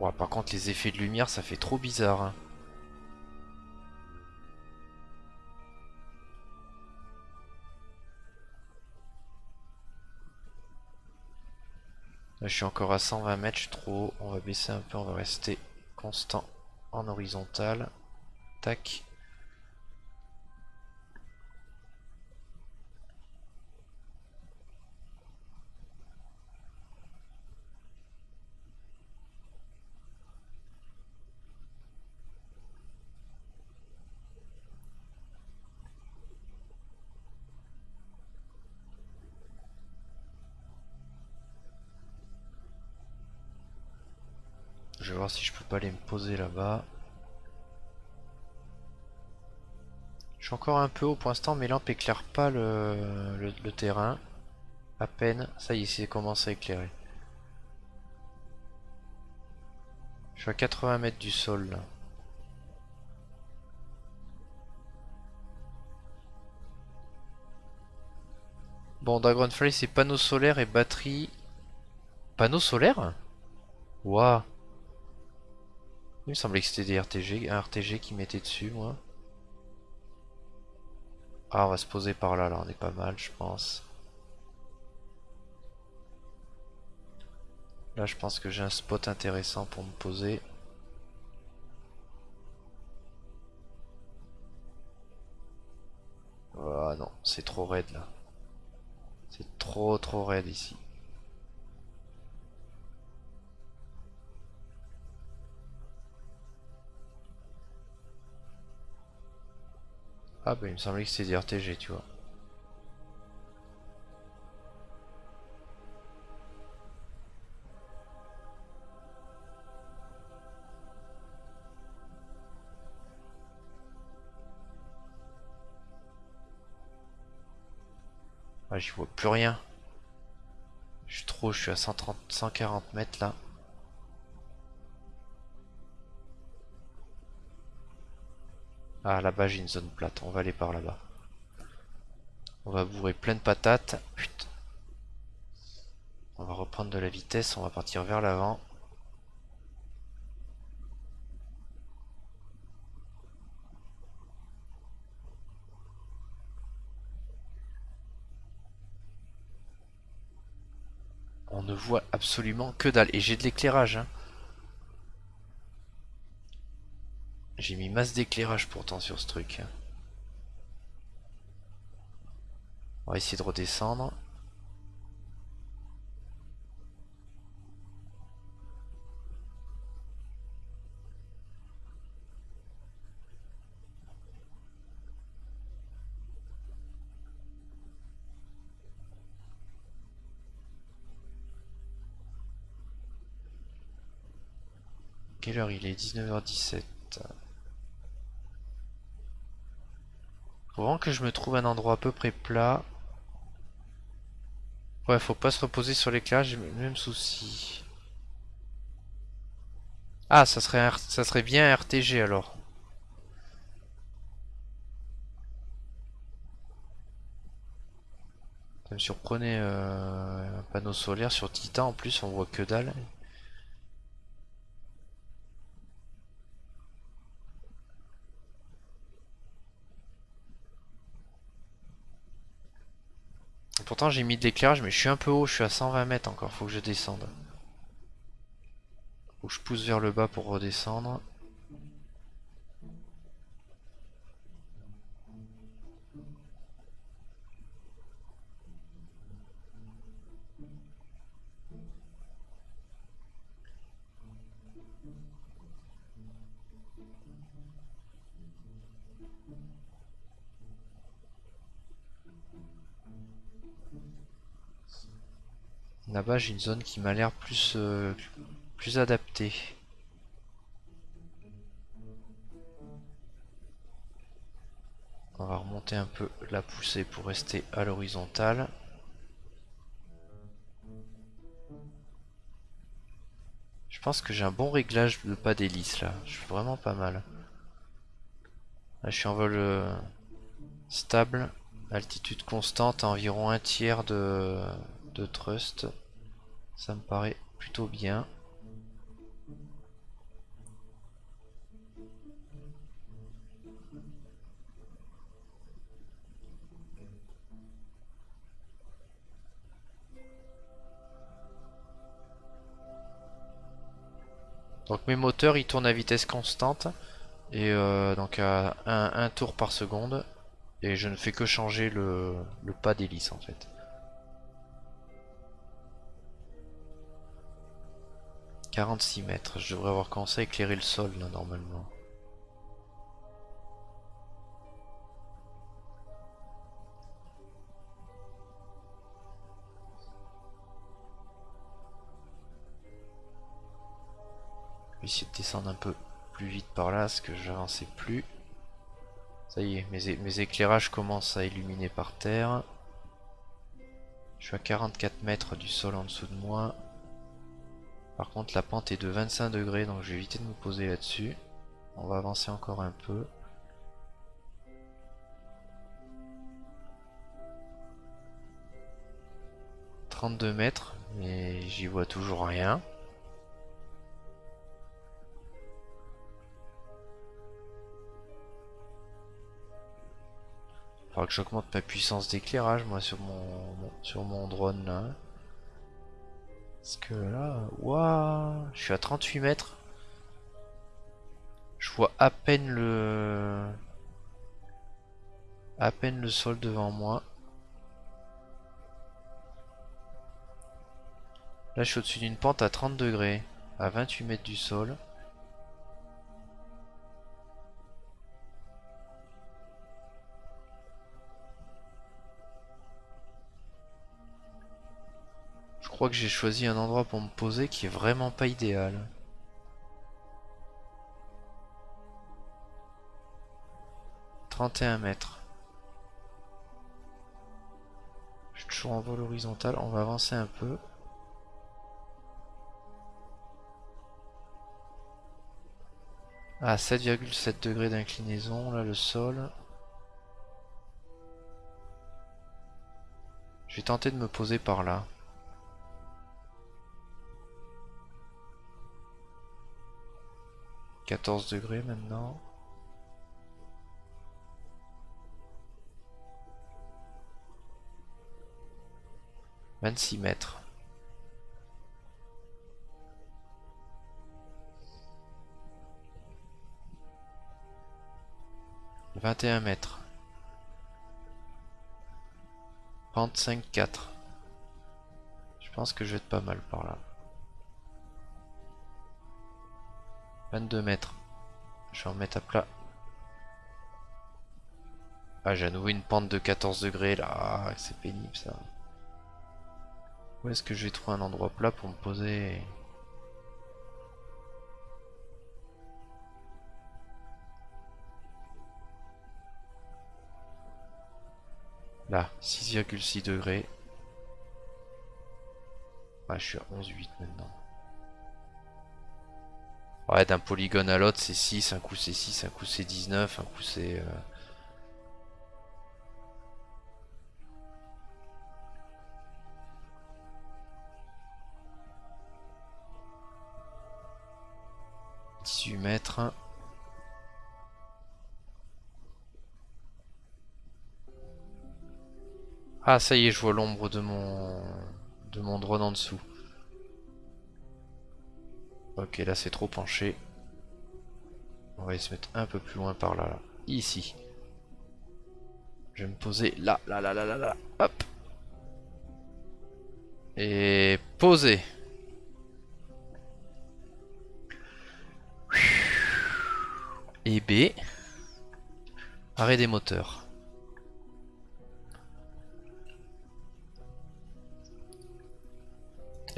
Ouais, par contre les effets de lumière ça fait trop bizarre. Hein. Là, je suis encore à 120 mètres, je suis trop haut. On va baisser un peu, on va rester constant. en horizontal. Tac. Si je peux pas aller me poser là-bas. Je suis encore un peu haut pour l'instant, mes lampes éclairent pas le, terrain. À peine, ça y est, c'est commence à éclairer. Je suis à 80 mètres du sol là. Bon, Dragonfly c'est panneaux solaires et batterie. Panneaux solaires Waouh il me semblait que c'était des RTG, un RTG qui mettait dessus, moi. Ah, on va se poser par là, là, on est pas mal, je pense. Là, je pense que j'ai un spot intéressant pour me poser. Ah non, c'est trop raide là. C'est trop trop raide ici. Ah bah il me semblait que c'était des RTG tu vois. Ah j'y vois plus rien. Je suis trop, je suis à 130, 140 mètres là. Ah là-bas j'ai une zone plate, on va aller par là-bas. On va bourrer plein de patates. On va reprendre de la vitesse, on va partir vers l'avant. On ne voit absolument que dalle. Et j'ai de l'éclairage. Hein. J'ai mis masse d'éclairage pourtant sur ce truc. On va essayer de redescendre. Quelle heure il est? 19h17. Faut que je me trouve un endroit à peu près plat. Ouais, faut pas se reposer sur l'éclairage, j'ai le même souci. Ah, ça serait, ça serait bien un RTG alors. Ça me surprenait euh, un panneau solaire sur Titan en plus, on voit que dalle. Pourtant j'ai mis de l'éclairage mais je suis un peu haut, je suis à 120 mètres encore, faut que je descende. Faut que je pousse vers le bas pour redescendre. Là-bas, j'ai une zone qui m'a l'air plus, euh, plus adaptée. On va remonter un peu la poussée pour rester à l'horizontale. Je pense que j'ai un bon réglage de pas d'hélice là. Je suis vraiment pas mal. Là, je suis en vol euh, stable. Altitude constante environ un tiers de, de trust. Ça me paraît plutôt bien. Donc mes moteurs ils tournent à vitesse constante et euh, donc à un, tour par seconde et je ne fais que changer le, le pas d'hélice en fait. « 46 mètres, je devrais avoir commencé à éclairer le sol là normalement. Je vais essayer de descendre un peu plus vite par là, parce que j'avançais plus. Ça y est, mes, éclairages commencent à illuminer par terre. Je suis à 44 mètres du sol en dessous de moi. Par contre la pente est de 25 degrés, donc je vais éviter de me poser là-dessus. On va avancer encore un peu. « 32 mètres, mais j'y vois toujours rien. Faudra que j'augmente ma puissance d'éclairage moi sur mon, sur mon drone là. Parce que là, waouh, je suis à 38 mètres. Je vois à peine le... À peine le sol devant moi. Là je suis au-dessus d'une pente à 30 degrés, à 28 mètres du sol. Crois que j'ai choisi un endroit pour me poser qui est vraiment pas idéal. « 31 mètres. Je suis toujours en vol horizontal, on va avancer un peu. Ah, 7,7 degrés d'inclinaison, là le sol. Je vais tenter de me poser par là. 14 degrés maintenant. « 26 mètres. « 21 mètres. Pente 5-4. Je pense que je vais être pas mal par là. 22 mètres. Je vais en mettre à plat. Ah, j'ai à nouveau une pente de 14 degrés là. Ah, c'est pénible ça. Où est-ce que je vais trouver un endroit plat pour me poser? Là, 6,6 degrés. Ah, je suis à 11,8 maintenant. Ouais, d'un polygone à l'autre, c'est 6, un coup c'est 6, un coup c'est 19, un coup c'est... Euh... « 18 mètres. Ah ça y est, je vois l'ombre de mon de mon drone en dessous. Ok, là c'est trop penché. On va se mettre un peu plus loin par là, là. Ici. Je vais me poser là, là, là, là, là, là. Hop. Et poser. Et B. Arrêt des moteurs.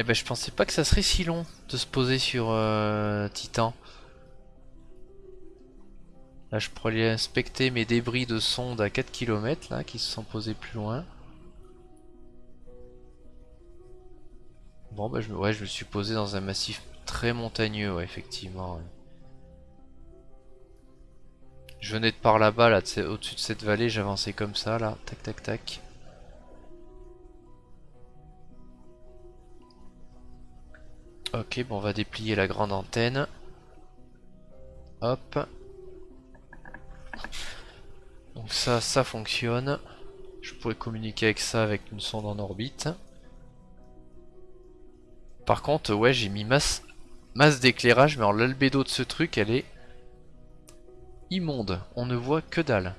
Eh ben je pensais pas que ça serait si long de se poser sur euh, Titan. Là je pourrais aller inspecter mes débris de sonde à 4 km là qui se sont posés plus loin. Bon bah je me, ouais, je me suis posé dans un massif très montagneux effectivement. Je venais de par là-bas là, au-dessus de cette vallée, j'avançais comme ça là, tac tac tac. Ok, bon, on va déplier la grande antenne. Hop. Donc ça, ça fonctionne. Je pourrais communiquer avec ça avec une sonde en orbite. Par contre, ouais, j'ai mis masse masse d'éclairage, mais alors l'albédo de ce truc, elle est immonde. On ne voit que dalle.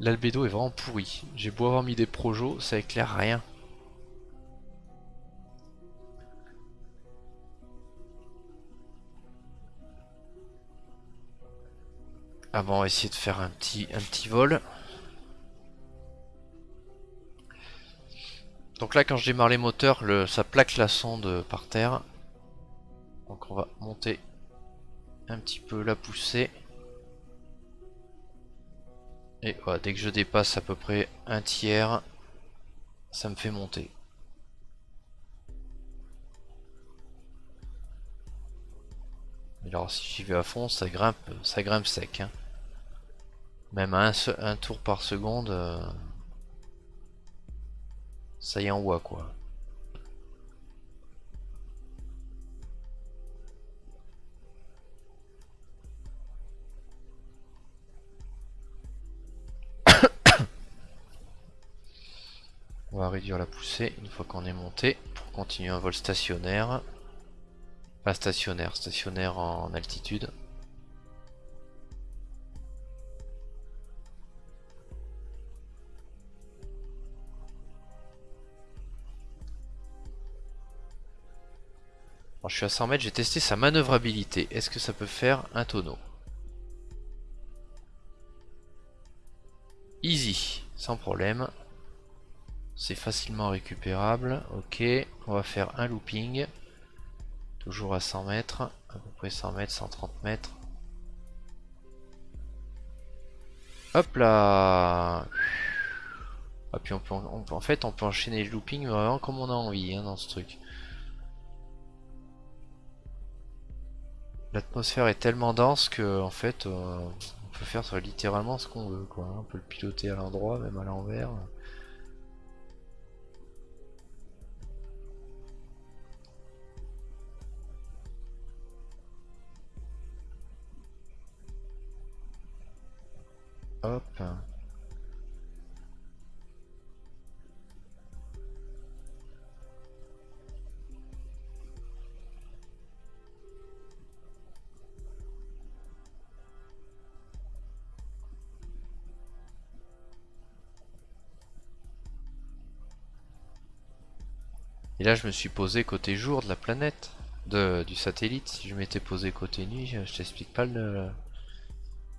L'albédo est vraiment pourri. J'ai beau avoir mis des projos, ça éclaire rien. Bon, on va essayer de faire un petit, un petit vol. Donc là, quand je démarre les moteurs, ça plaque la sonde par terre. Donc on va monter un petit peu la poussée. Et voilà, dès que je dépasse à peu près un tiers, ça me fait monter. Alors si j'y vais à fond, ça grimpe, ça grimpe sec. Hein. Même un, un, tour par seconde, euh, ça y envoie quoi. On va réduire la poussée une fois qu'on est monté pour continuer un vol stationnaire. Pas stationnaire, stationnaire en altitude. Je suis à 100 mètres, j'ai testé sa manœuvrabilité. Est-ce que ça peut faire un tonneau? Easy, sans problème. C'est facilement récupérable. Ok, on va faire un looping. Toujours à 100 mètres. À peu près 100 mètres, 130 mètres. Hop là ah, puis on peut, En fait, on peut enchaîner le looping vraiment comme on a envie hein, dans ce truc. L'atmosphère est tellement dense que en fait euh, on peut faire littéralement ce qu'on veut quoi. On peut le piloter à l'endroit, même à l'envers. Hop. Et là je me suis posé côté jour de la planète, du satellite. Si je m'étais posé côté nuit, je, t'explique pas le,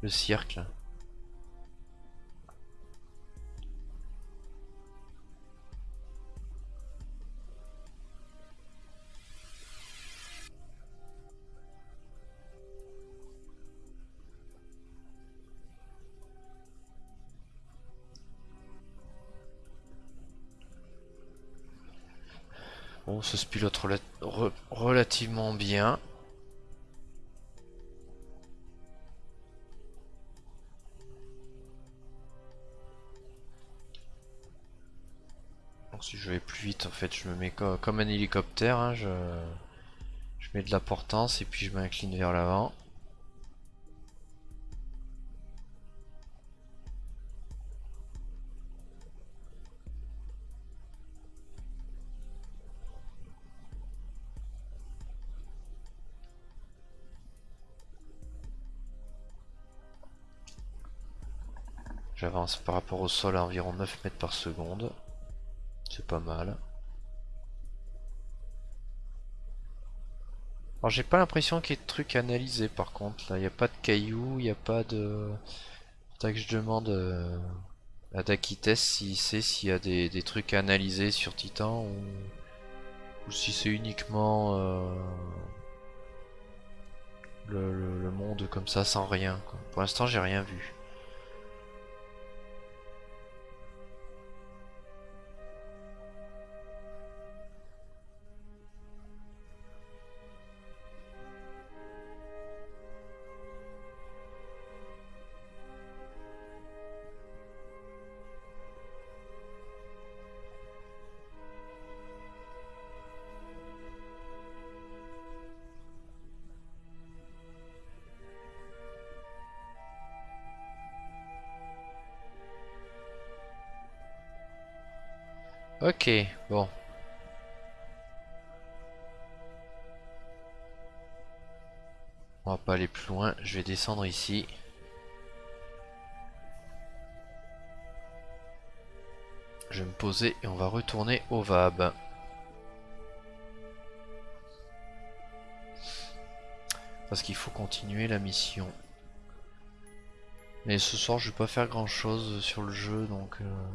le cirque. Bon, ça se pilote relativement bien. si je vais plus vite, en fait, je me mets comme un hélicoptère. Hein, je, je mets de la portance et puis je m'incline vers l'avant. J'avance par rapport au sol à environ 9 mètres par seconde. C'est pas mal. Alors j'ai pas l'impression qu'il y ait de trucs analysés par contre. Là, il n'y a pas de cailloux, il n'y a pas de... Que je demande euh, à Dakites s'il sait s'il y a des, trucs à analyser sur Titan ou, si c'est uniquement euh, le, monde comme ça sans rien. Pour l'instant j'ai rien vu. Ok, bon. On va pas aller plus loin, je vais descendre ici. Je vais me poser et on va retourner au VAB. Parce qu'il faut continuer la mission. Mais ce soir je vais pas faire grand chose sur le jeu donc... Euh,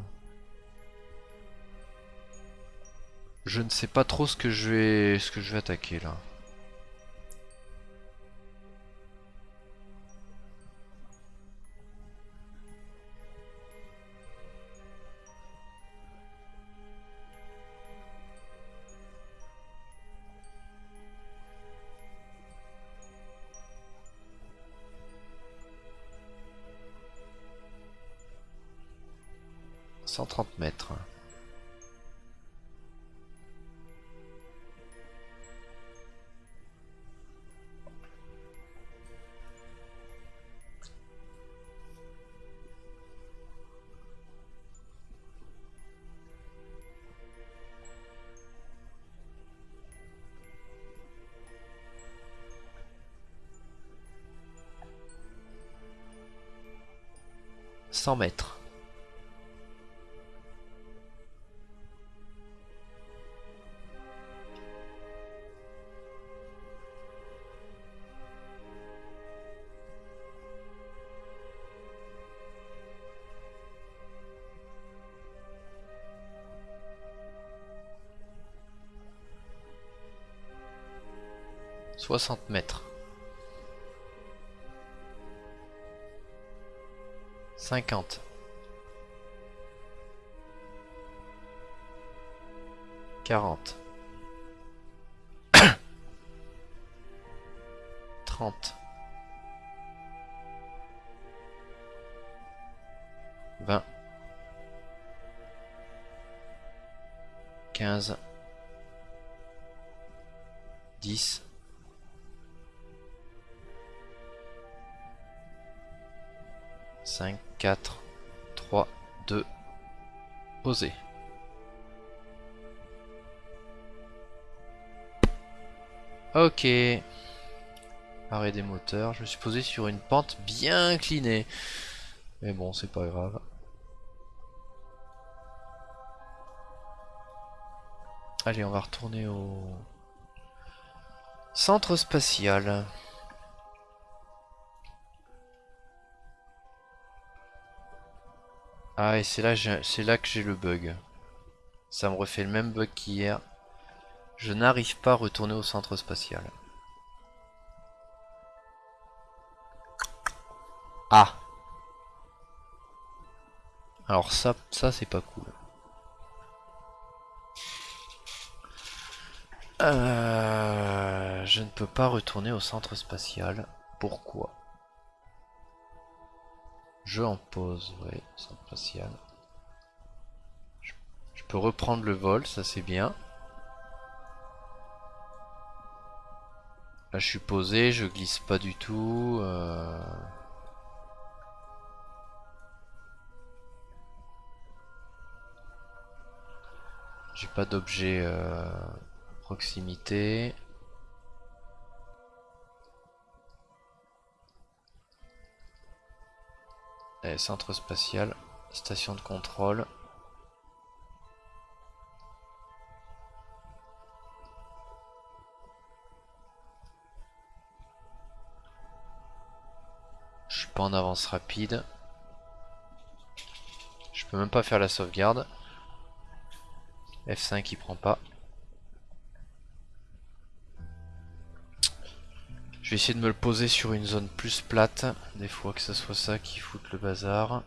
je ne sais pas trop ce que je vais, ce que je vais attaquer là. 130 mètres. Cent mètres. 60 mètres. 50. 40. 30. 20. 15. 10. 5, 4, 3, 2, poser. Ok. Arrêt des moteurs. Je me suis posé sur une pente bien inclinée. Mais bon, c'est pas grave. Allez, on va retourner au centre spatial. Ah et c'est là, c'est là que j'ai le bug. Ça me refait le même bug qu'hier. Je n'arrive pas à retourner au centre spatial. Ah Alors ça, ça c'est pas cool. Euh, je ne peux pas retourner au centre spatial. Pourquoi? Je en pause, ouais. Je, je peux reprendre le vol, ça c'est bien. Là je suis posé, je glisse pas du tout. Euh. J'ai pas d'objet euh, proximité. Centre spatial, station de contrôle. Je suis pas en avance rapide. Je peux même pas faire la sauvegarde. F5 il prend pas. Je vais essayer de me le poser sur une zone plus plate. Des fois que ce soit ça qui foute le bazar.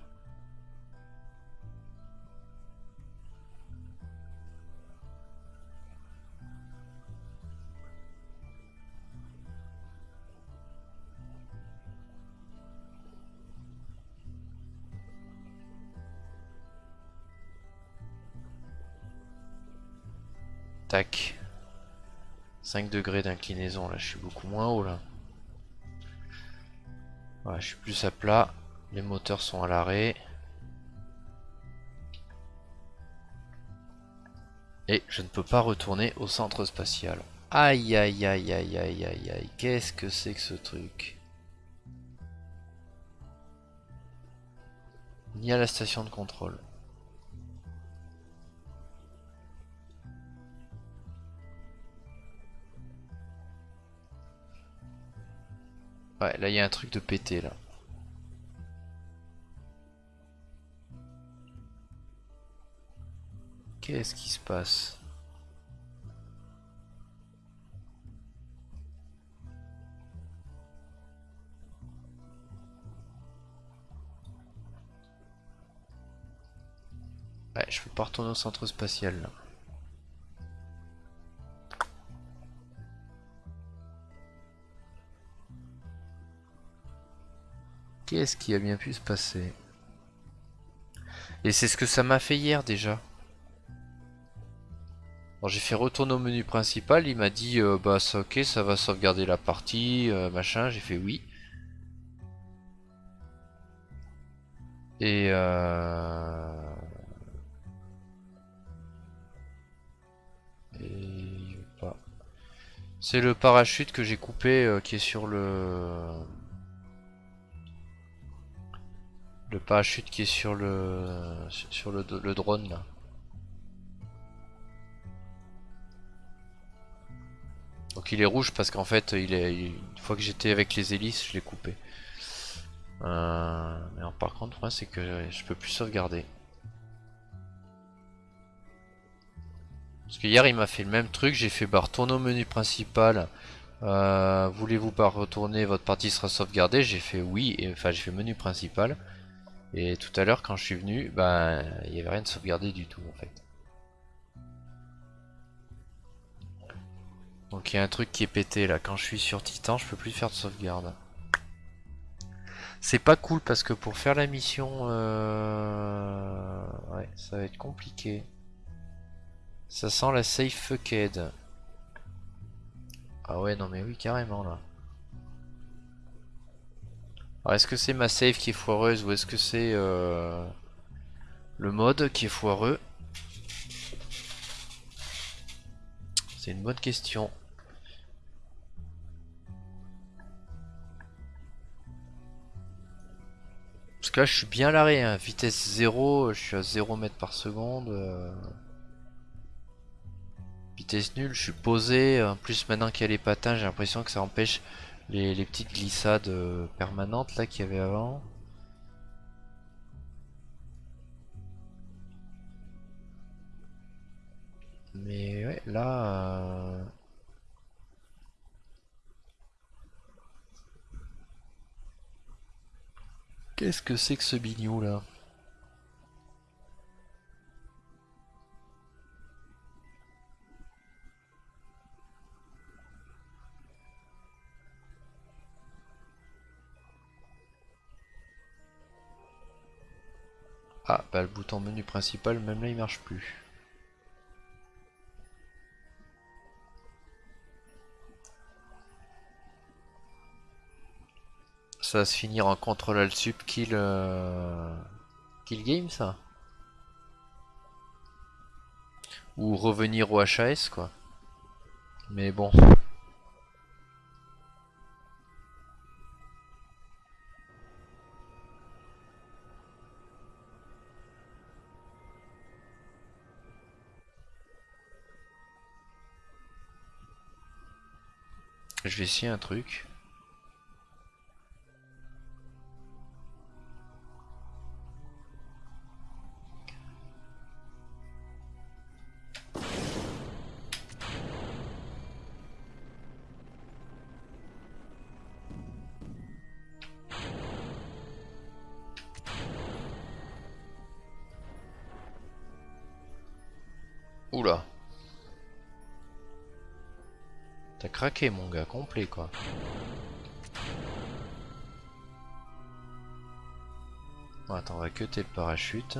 Tac. 5 degrés d'inclinaison, là je suis beaucoup moins haut là. Voilà, je suis plus à plat. Les moteurs sont à l'arrêt. Et je ne peux pas retourner au centre spatial. Aïe aïe aïe aïe aïe aïe aïe. Qu'est-ce que c'est que ce truc? Ni à la station de contrôle. Ouais, là il y a un truc de pété là. Qu'est-ce qui se passe? Ouais, je peux pas retourner au centre spatial. Qu'est-ce qui a bien pu se passer? Et c'est ce que ça m'a fait hier déjà. j'ai fait retourner au menu principal, il m'a dit euh, bah ça ok ça va sauvegarder la partie, euh, machin, j'ai fait oui. Et euh... C'est le parachute que j'ai coupé qui est sur le Le parachute qui est sur le sur le, drone là. Donc il est rouge parce qu'en fait il est une fois que j'étais avec les hélices je l'ai coupé. Euh, mais par contre moi c'est que je peux plus sauvegarder. Parce que hier il m'a fait le même truc, j'ai fait bah retourner au menu principal. Euh, voulez-vous pas retourner, votre partie sera sauvegardée J'ai fait oui, enfin j'ai fait menu principal. Et tout à l'heure quand je suis venu, bah il n'y avait rien de sauvegardé du tout en fait. Donc il y a un truc qui est pété là, quand je suis sur Titan je peux plus faire de sauvegarde. C'est pas cool parce que pour faire la mission, euh... ça va être compliqué. Ça sent la safe fucked. Ah ouais, non mais oui, carrément là. Alors est-ce que c'est ma save qui est foireuse ou est-ce que c'est euh, le mode qui est foireux? C'est une bonne question. Parce que là je suis bien larré, hein. vitesse 0, je suis à 0 mètres par seconde. Euh. Vitesse nulle, je suis posé, en plus maintenant qu'il y a les patins j'ai l'impression que ça empêche les, petites glissades euh, permanentes là qu'il y avait avant. Mais ouais, là... Euh, qu'est-ce que c'est que ce bignou là? Ah, bah le bouton menu principal, même là il marche plus. Ça va se finir en contrôle alt sup kill, euh, kill game ça? Ou revenir au HAS quoi. Mais bon. Je vais essayer un truc. T'as craqué mon gars, complet quoi. Attends, on va cuter le parachute.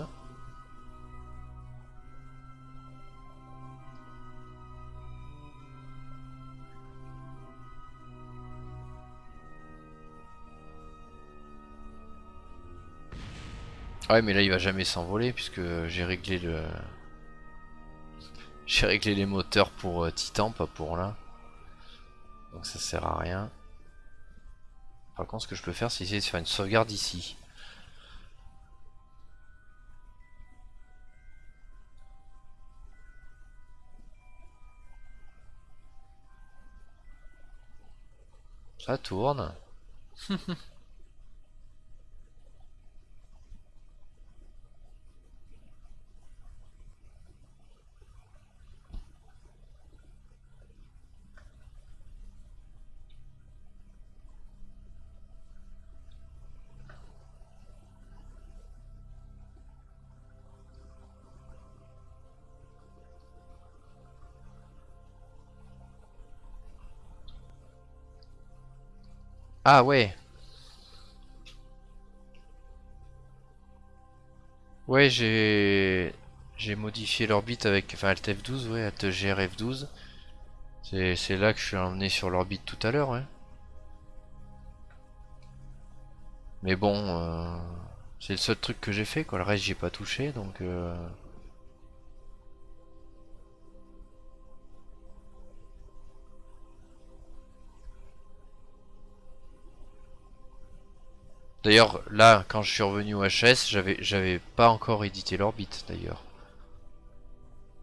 Ah ouais mais là il va jamais s'envoler puisque j'ai réglé le... J'ai réglé les moteurs pour euh, Titan, pas pour là. Donc ça sert à rien. Par contre, ce que je peux faire, c'est essayer de faire une sauvegarde ici. Ça tourne. Ah ouais. Ouais, j'ai j'ai modifié l'orbite avec enfin Alt F12, ouais, Alt GR F12. C'est là que je suis emmené sur l'orbite tout à l'heure, ouais. Mais bon, euh, c'est le seul truc que j'ai fait, quoi. Le reste, j'ai pas touché, donc. Euh... D'ailleurs, là, quand je suis revenu au HS, j'avais pas encore édité l'orbite, d'ailleurs.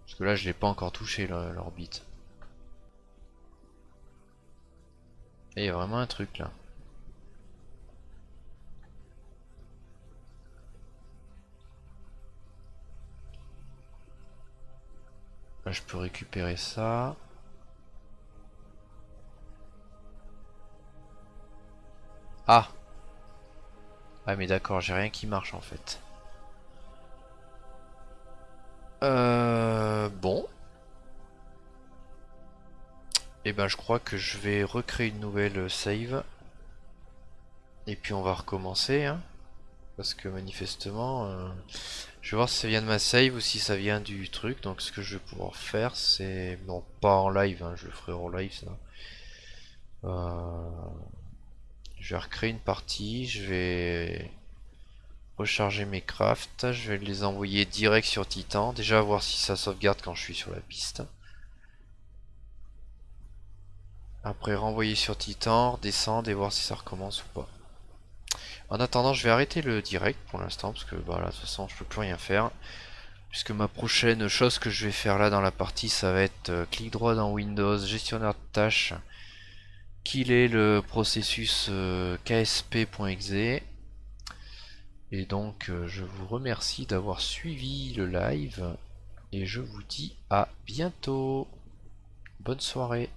Parce que là, je l'ai pas encore touché, l'orbite. Et il y a vraiment un truc, là. Là, je peux récupérer ça. Ah ah mais d'accord, j'ai rien qui marche en fait. Euh, bon. Et eh ben je crois que je vais recréer une nouvelle save. Et puis on va recommencer. Hein. parce que manifestement... Euh, je vais voir si ça vient de ma save ou si ça vient du truc. Donc ce que je vais pouvoir faire c'est... Non pas en live, hein, je le ferai en live ça. Euh... Je vais recréer une partie, je vais recharger mes crafts, je vais les envoyer direct sur Titan, déjà voir si ça sauvegarde quand je suis sur la piste. Après renvoyer sur Titan, redescendre et voir si ça recommence ou pas. En attendant, je vais arrêter le direct pour l'instant parce que bah, là, de toute façon, je peux plus rien faire. Puisque ma prochaine chose que je vais faire là dans la partie, ça va être euh, clic droit dans Windows, gestionnaire de tâches, qu'il est le processus euh, ksp.exe et donc euh, je vous remercie d'avoir suivi le live et je vous dis à bientôt. Bonne soirée